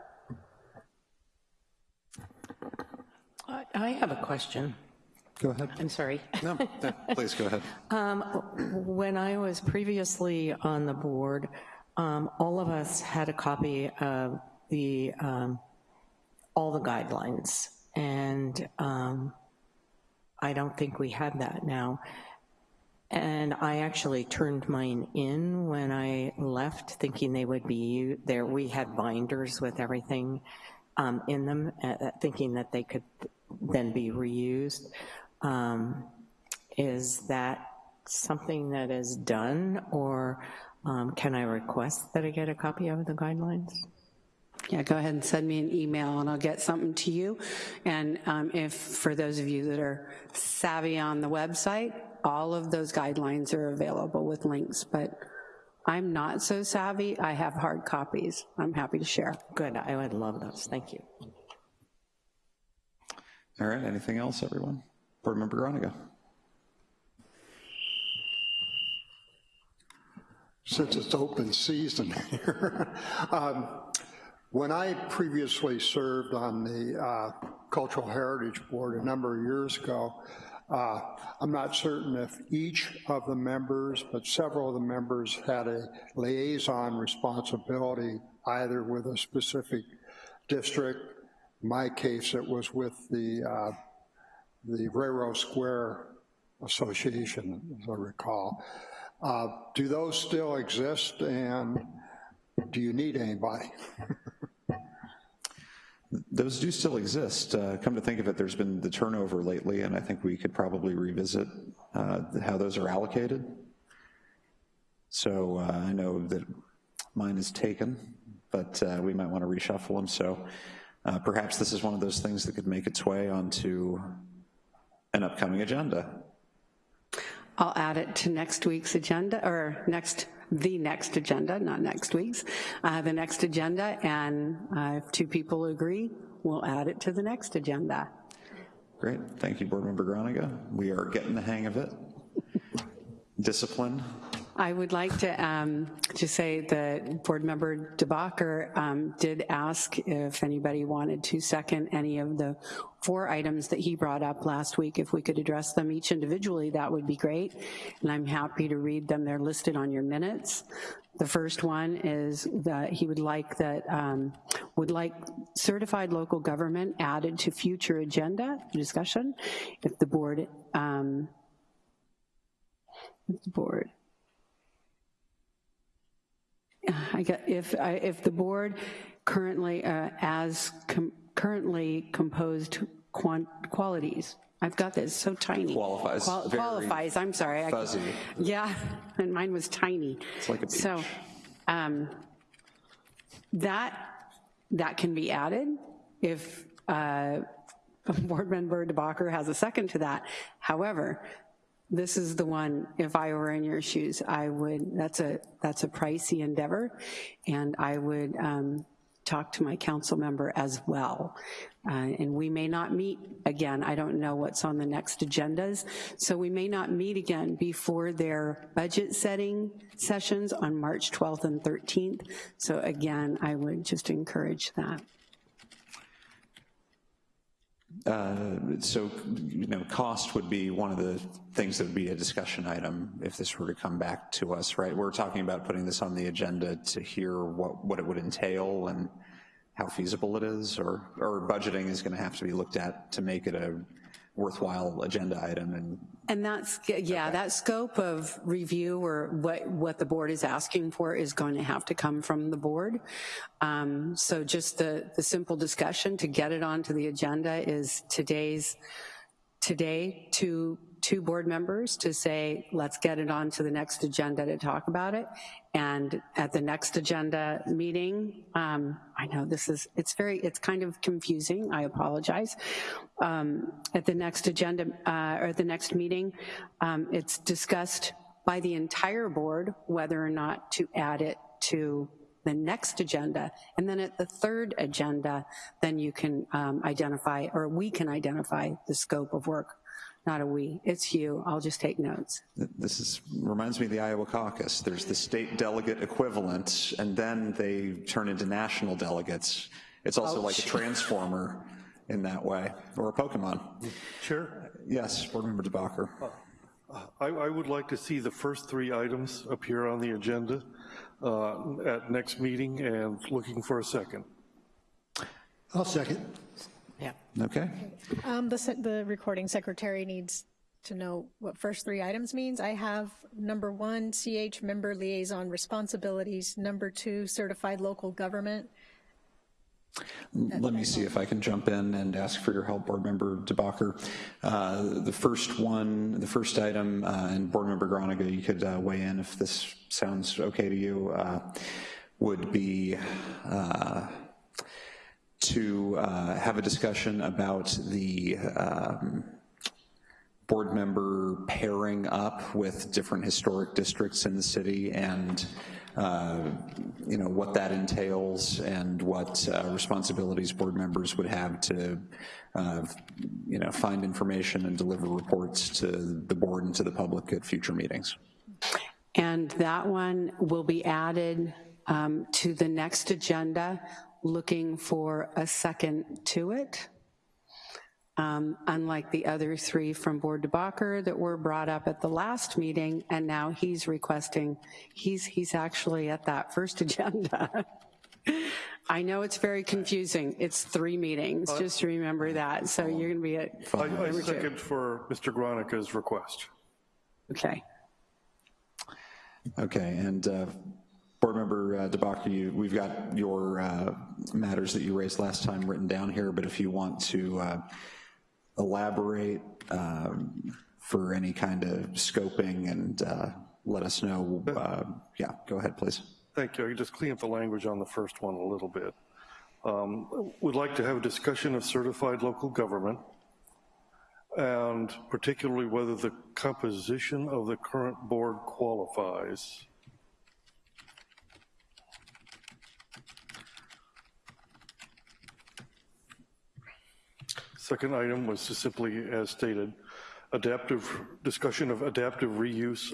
I have a question. Go ahead. I'm sorry. No, please go ahead. Um, when I was previously on the board, um, all of us had a copy of the um, all the guidelines, and um, I don't think we had that now. And I actually turned mine in when I left, thinking they would be there. We had binders with everything um, in them, uh, thinking that they could then be reused. Um, is that something that is done, or um, can I request that I get a copy of the guidelines? Yeah, go ahead and send me an email and I'll get something to you. And um, if, for those of you that are savvy on the website, all of those guidelines are available with links, but I'm not so savvy, I have hard copies. I'm happy to share. Good, I would love those, thank you. All right, anything else, everyone? Board Member Groninger. since it's open season here. um, when I previously served on the uh, Cultural Heritage Board a number of years ago, uh, I'm not certain if each of the members, but several of the members had a liaison responsibility either with a specific district. In my case, it was with the, uh, the Railroad Square Association, as I recall. Uh, do those still exist and do you need anybody? those do still exist. Uh, come to think of it, there's been the turnover lately and I think we could probably revisit uh, how those are allocated. So uh, I know that mine is taken, but uh, we might want to reshuffle them. So uh, perhaps this is one of those things that could make its way onto an upcoming agenda. I'll add it to next week's agenda, or next, the next agenda, not next week's, uh, the next agenda, and uh, if two people agree, we'll add it to the next agenda. Great, thank you, Board Member Groninger. We are getting the hang of it. Discipline, I would like to um, to say that Board Member DeBacher um, did ask if anybody wanted to second any of the four items that he brought up last week. If we could address them each individually, that would be great. And I'm happy to read them. They're listed on your minutes. The first one is that he would like that um, would like certified local government added to future agenda discussion. If the board um, if the board get, if, I- if the board currently, uh, as com- currently composed qualities, I've got this so tiny. Qualifies, Qual- Qualifies, I'm sorry. I- Yeah, and mine was tiny. It's like a peach. So, um, that, that can be added if, uh, Board Member DeBacher has a second to that. However, this is the one, if I were in your shoes, I would, that's a, that's a pricey endeavor, and I would um, talk to my council member as well. Uh, and we may not meet again, I don't know what's on the next agendas, so we may not meet again before their budget setting sessions on March 12th and 13th. So again, I would just encourage that. Uh, So, you know, cost would be one of the things that would be a discussion item if this were to come back to us, right? We're talking about putting this on the agenda to hear what, what it would entail and how feasible it is, or, or budgeting is gonna have to be looked at to make it a worthwhile agenda item and And that's, yeah, that scope of review or what, what the board is asking for is going to have to come from the board. Um, So just the, the simple discussion to get it onto the agenda is today's, today, two, two board members to say, let's get it on to the next agenda to talk about it. And at the next agenda meeting, um, I know this is, it's very, it's kind of confusing, I apologize. Um, At the next agenda, uh, or at the next meeting, um, it's discussed by the entire board whether or not to add it to the next agenda. And then at the third agenda, then you can um, identify, or we can identify the scope of work. Not a we, it's you, I'll just take notes. This is, reminds me of the Iowa caucus. There's the state delegate equivalent, and then they turn into national delegates. It's also like a transformer in that way, or a Pokemon. Sure. Yes, Board Member DeBacher. I, I would like to see the first three items appear on the agenda uh, at next meeting and looking for a second. I'll second. Yeah. Okay. Um, the, se- the recording secretary needs to know what first three items means. I have number one, CH member liaison responsibilities, number two, certified local government. Let me see if I can jump in and ask for your help, Board Member DeBacher. Uh, The first one, the first item, uh, and Board Member Groninger, you could uh, weigh in if this sounds okay to you, uh, would be uh, to uh, have a discussion about the um, board member pairing up with different historic districts in the city and, uh, you know, what that entails and what uh, responsibilities board members would have to, uh, you know, find information and deliver reports to the board and to the public at future meetings. And that one will be added um, to the next agenda, looking for a second to it. Um, Unlike the other three from Board DeBacher that were brought up at the last meeting, and now he's requesting, he's, he's actually at that first agenda. I know it's very confusing. It's three meetings, just remember that. So you're gonna be at I, I number two. second for Mr. Groninger's request. Okay. Okay, and uh, Board Member uh, DeBacher, you, we've got your uh, matters that you raised last time written down here, but if you want to uh, elaborate um, for any kind of scoping and uh, let us know, uh, yeah, go ahead, please. Thank you. I can just clean up the language on the first one a little bit. Um, Would like to have a discussion of certified local government and particularly whether the composition of the current board qualifies. Second item was to simply, as stated, adaptive, discussion of adaptive reuse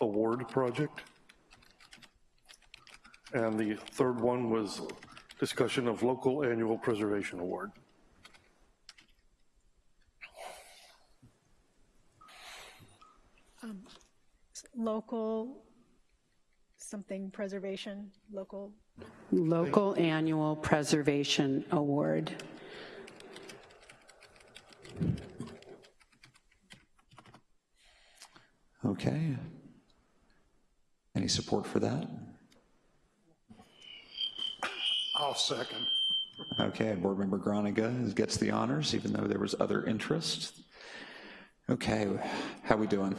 award project. And the third one was discussion of local annual preservation award. Um, local, something preservation, local, Local Annual Preservation Award. Okay. Any support for that? I'll second. Okay, Board Member Groninger gets the honors, even though there was other interest. Okay, how we doing?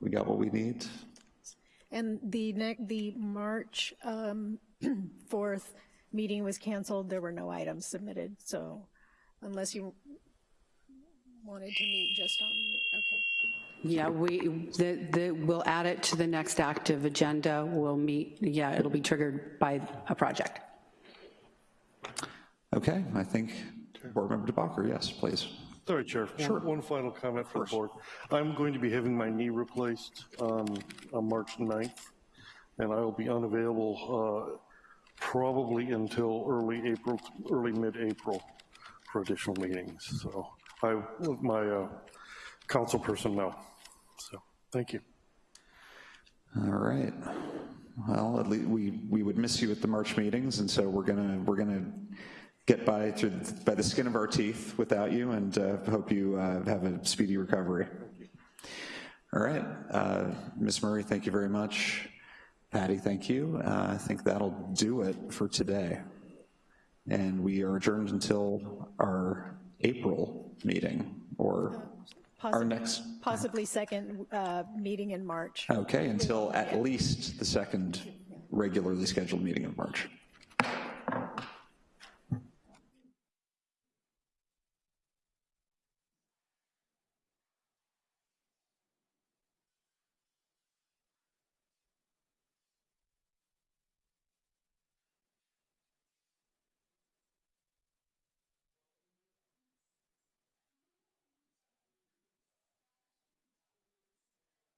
We got what we need? And the the March um, 4th meeting was canceled, there were no items submitted, so unless you wanted to meet just on, okay. Yeah, we, the, the, we'll add it to the next active agenda. We'll meet, yeah, it'll be triggered by a project. Okay, I think Board Member DeBacher, yes, please. Sorry, Chair. Sure. One final comment for the board. I'm going to be having my knee replaced um, on March 9th, and I will be unavailable uh, probably until early April, early mid-April for additional meetings. So I, let my uh, council know. So, thank you. All right. Well, at least we, we would miss you at the March meetings, and so we're gonna, we're gonna get by through, by the skin of our teeth without you, and uh, hope you uh, have a speedy recovery. All right, uh, Ms. Murray, thank you very much. Patty, thank you. Uh, I think that'll do it for today. And we are adjourned until our April meeting, or our Possibly- next, Possibly second uh, meeting in March. okay, until at least the second regularly scheduled meeting of March.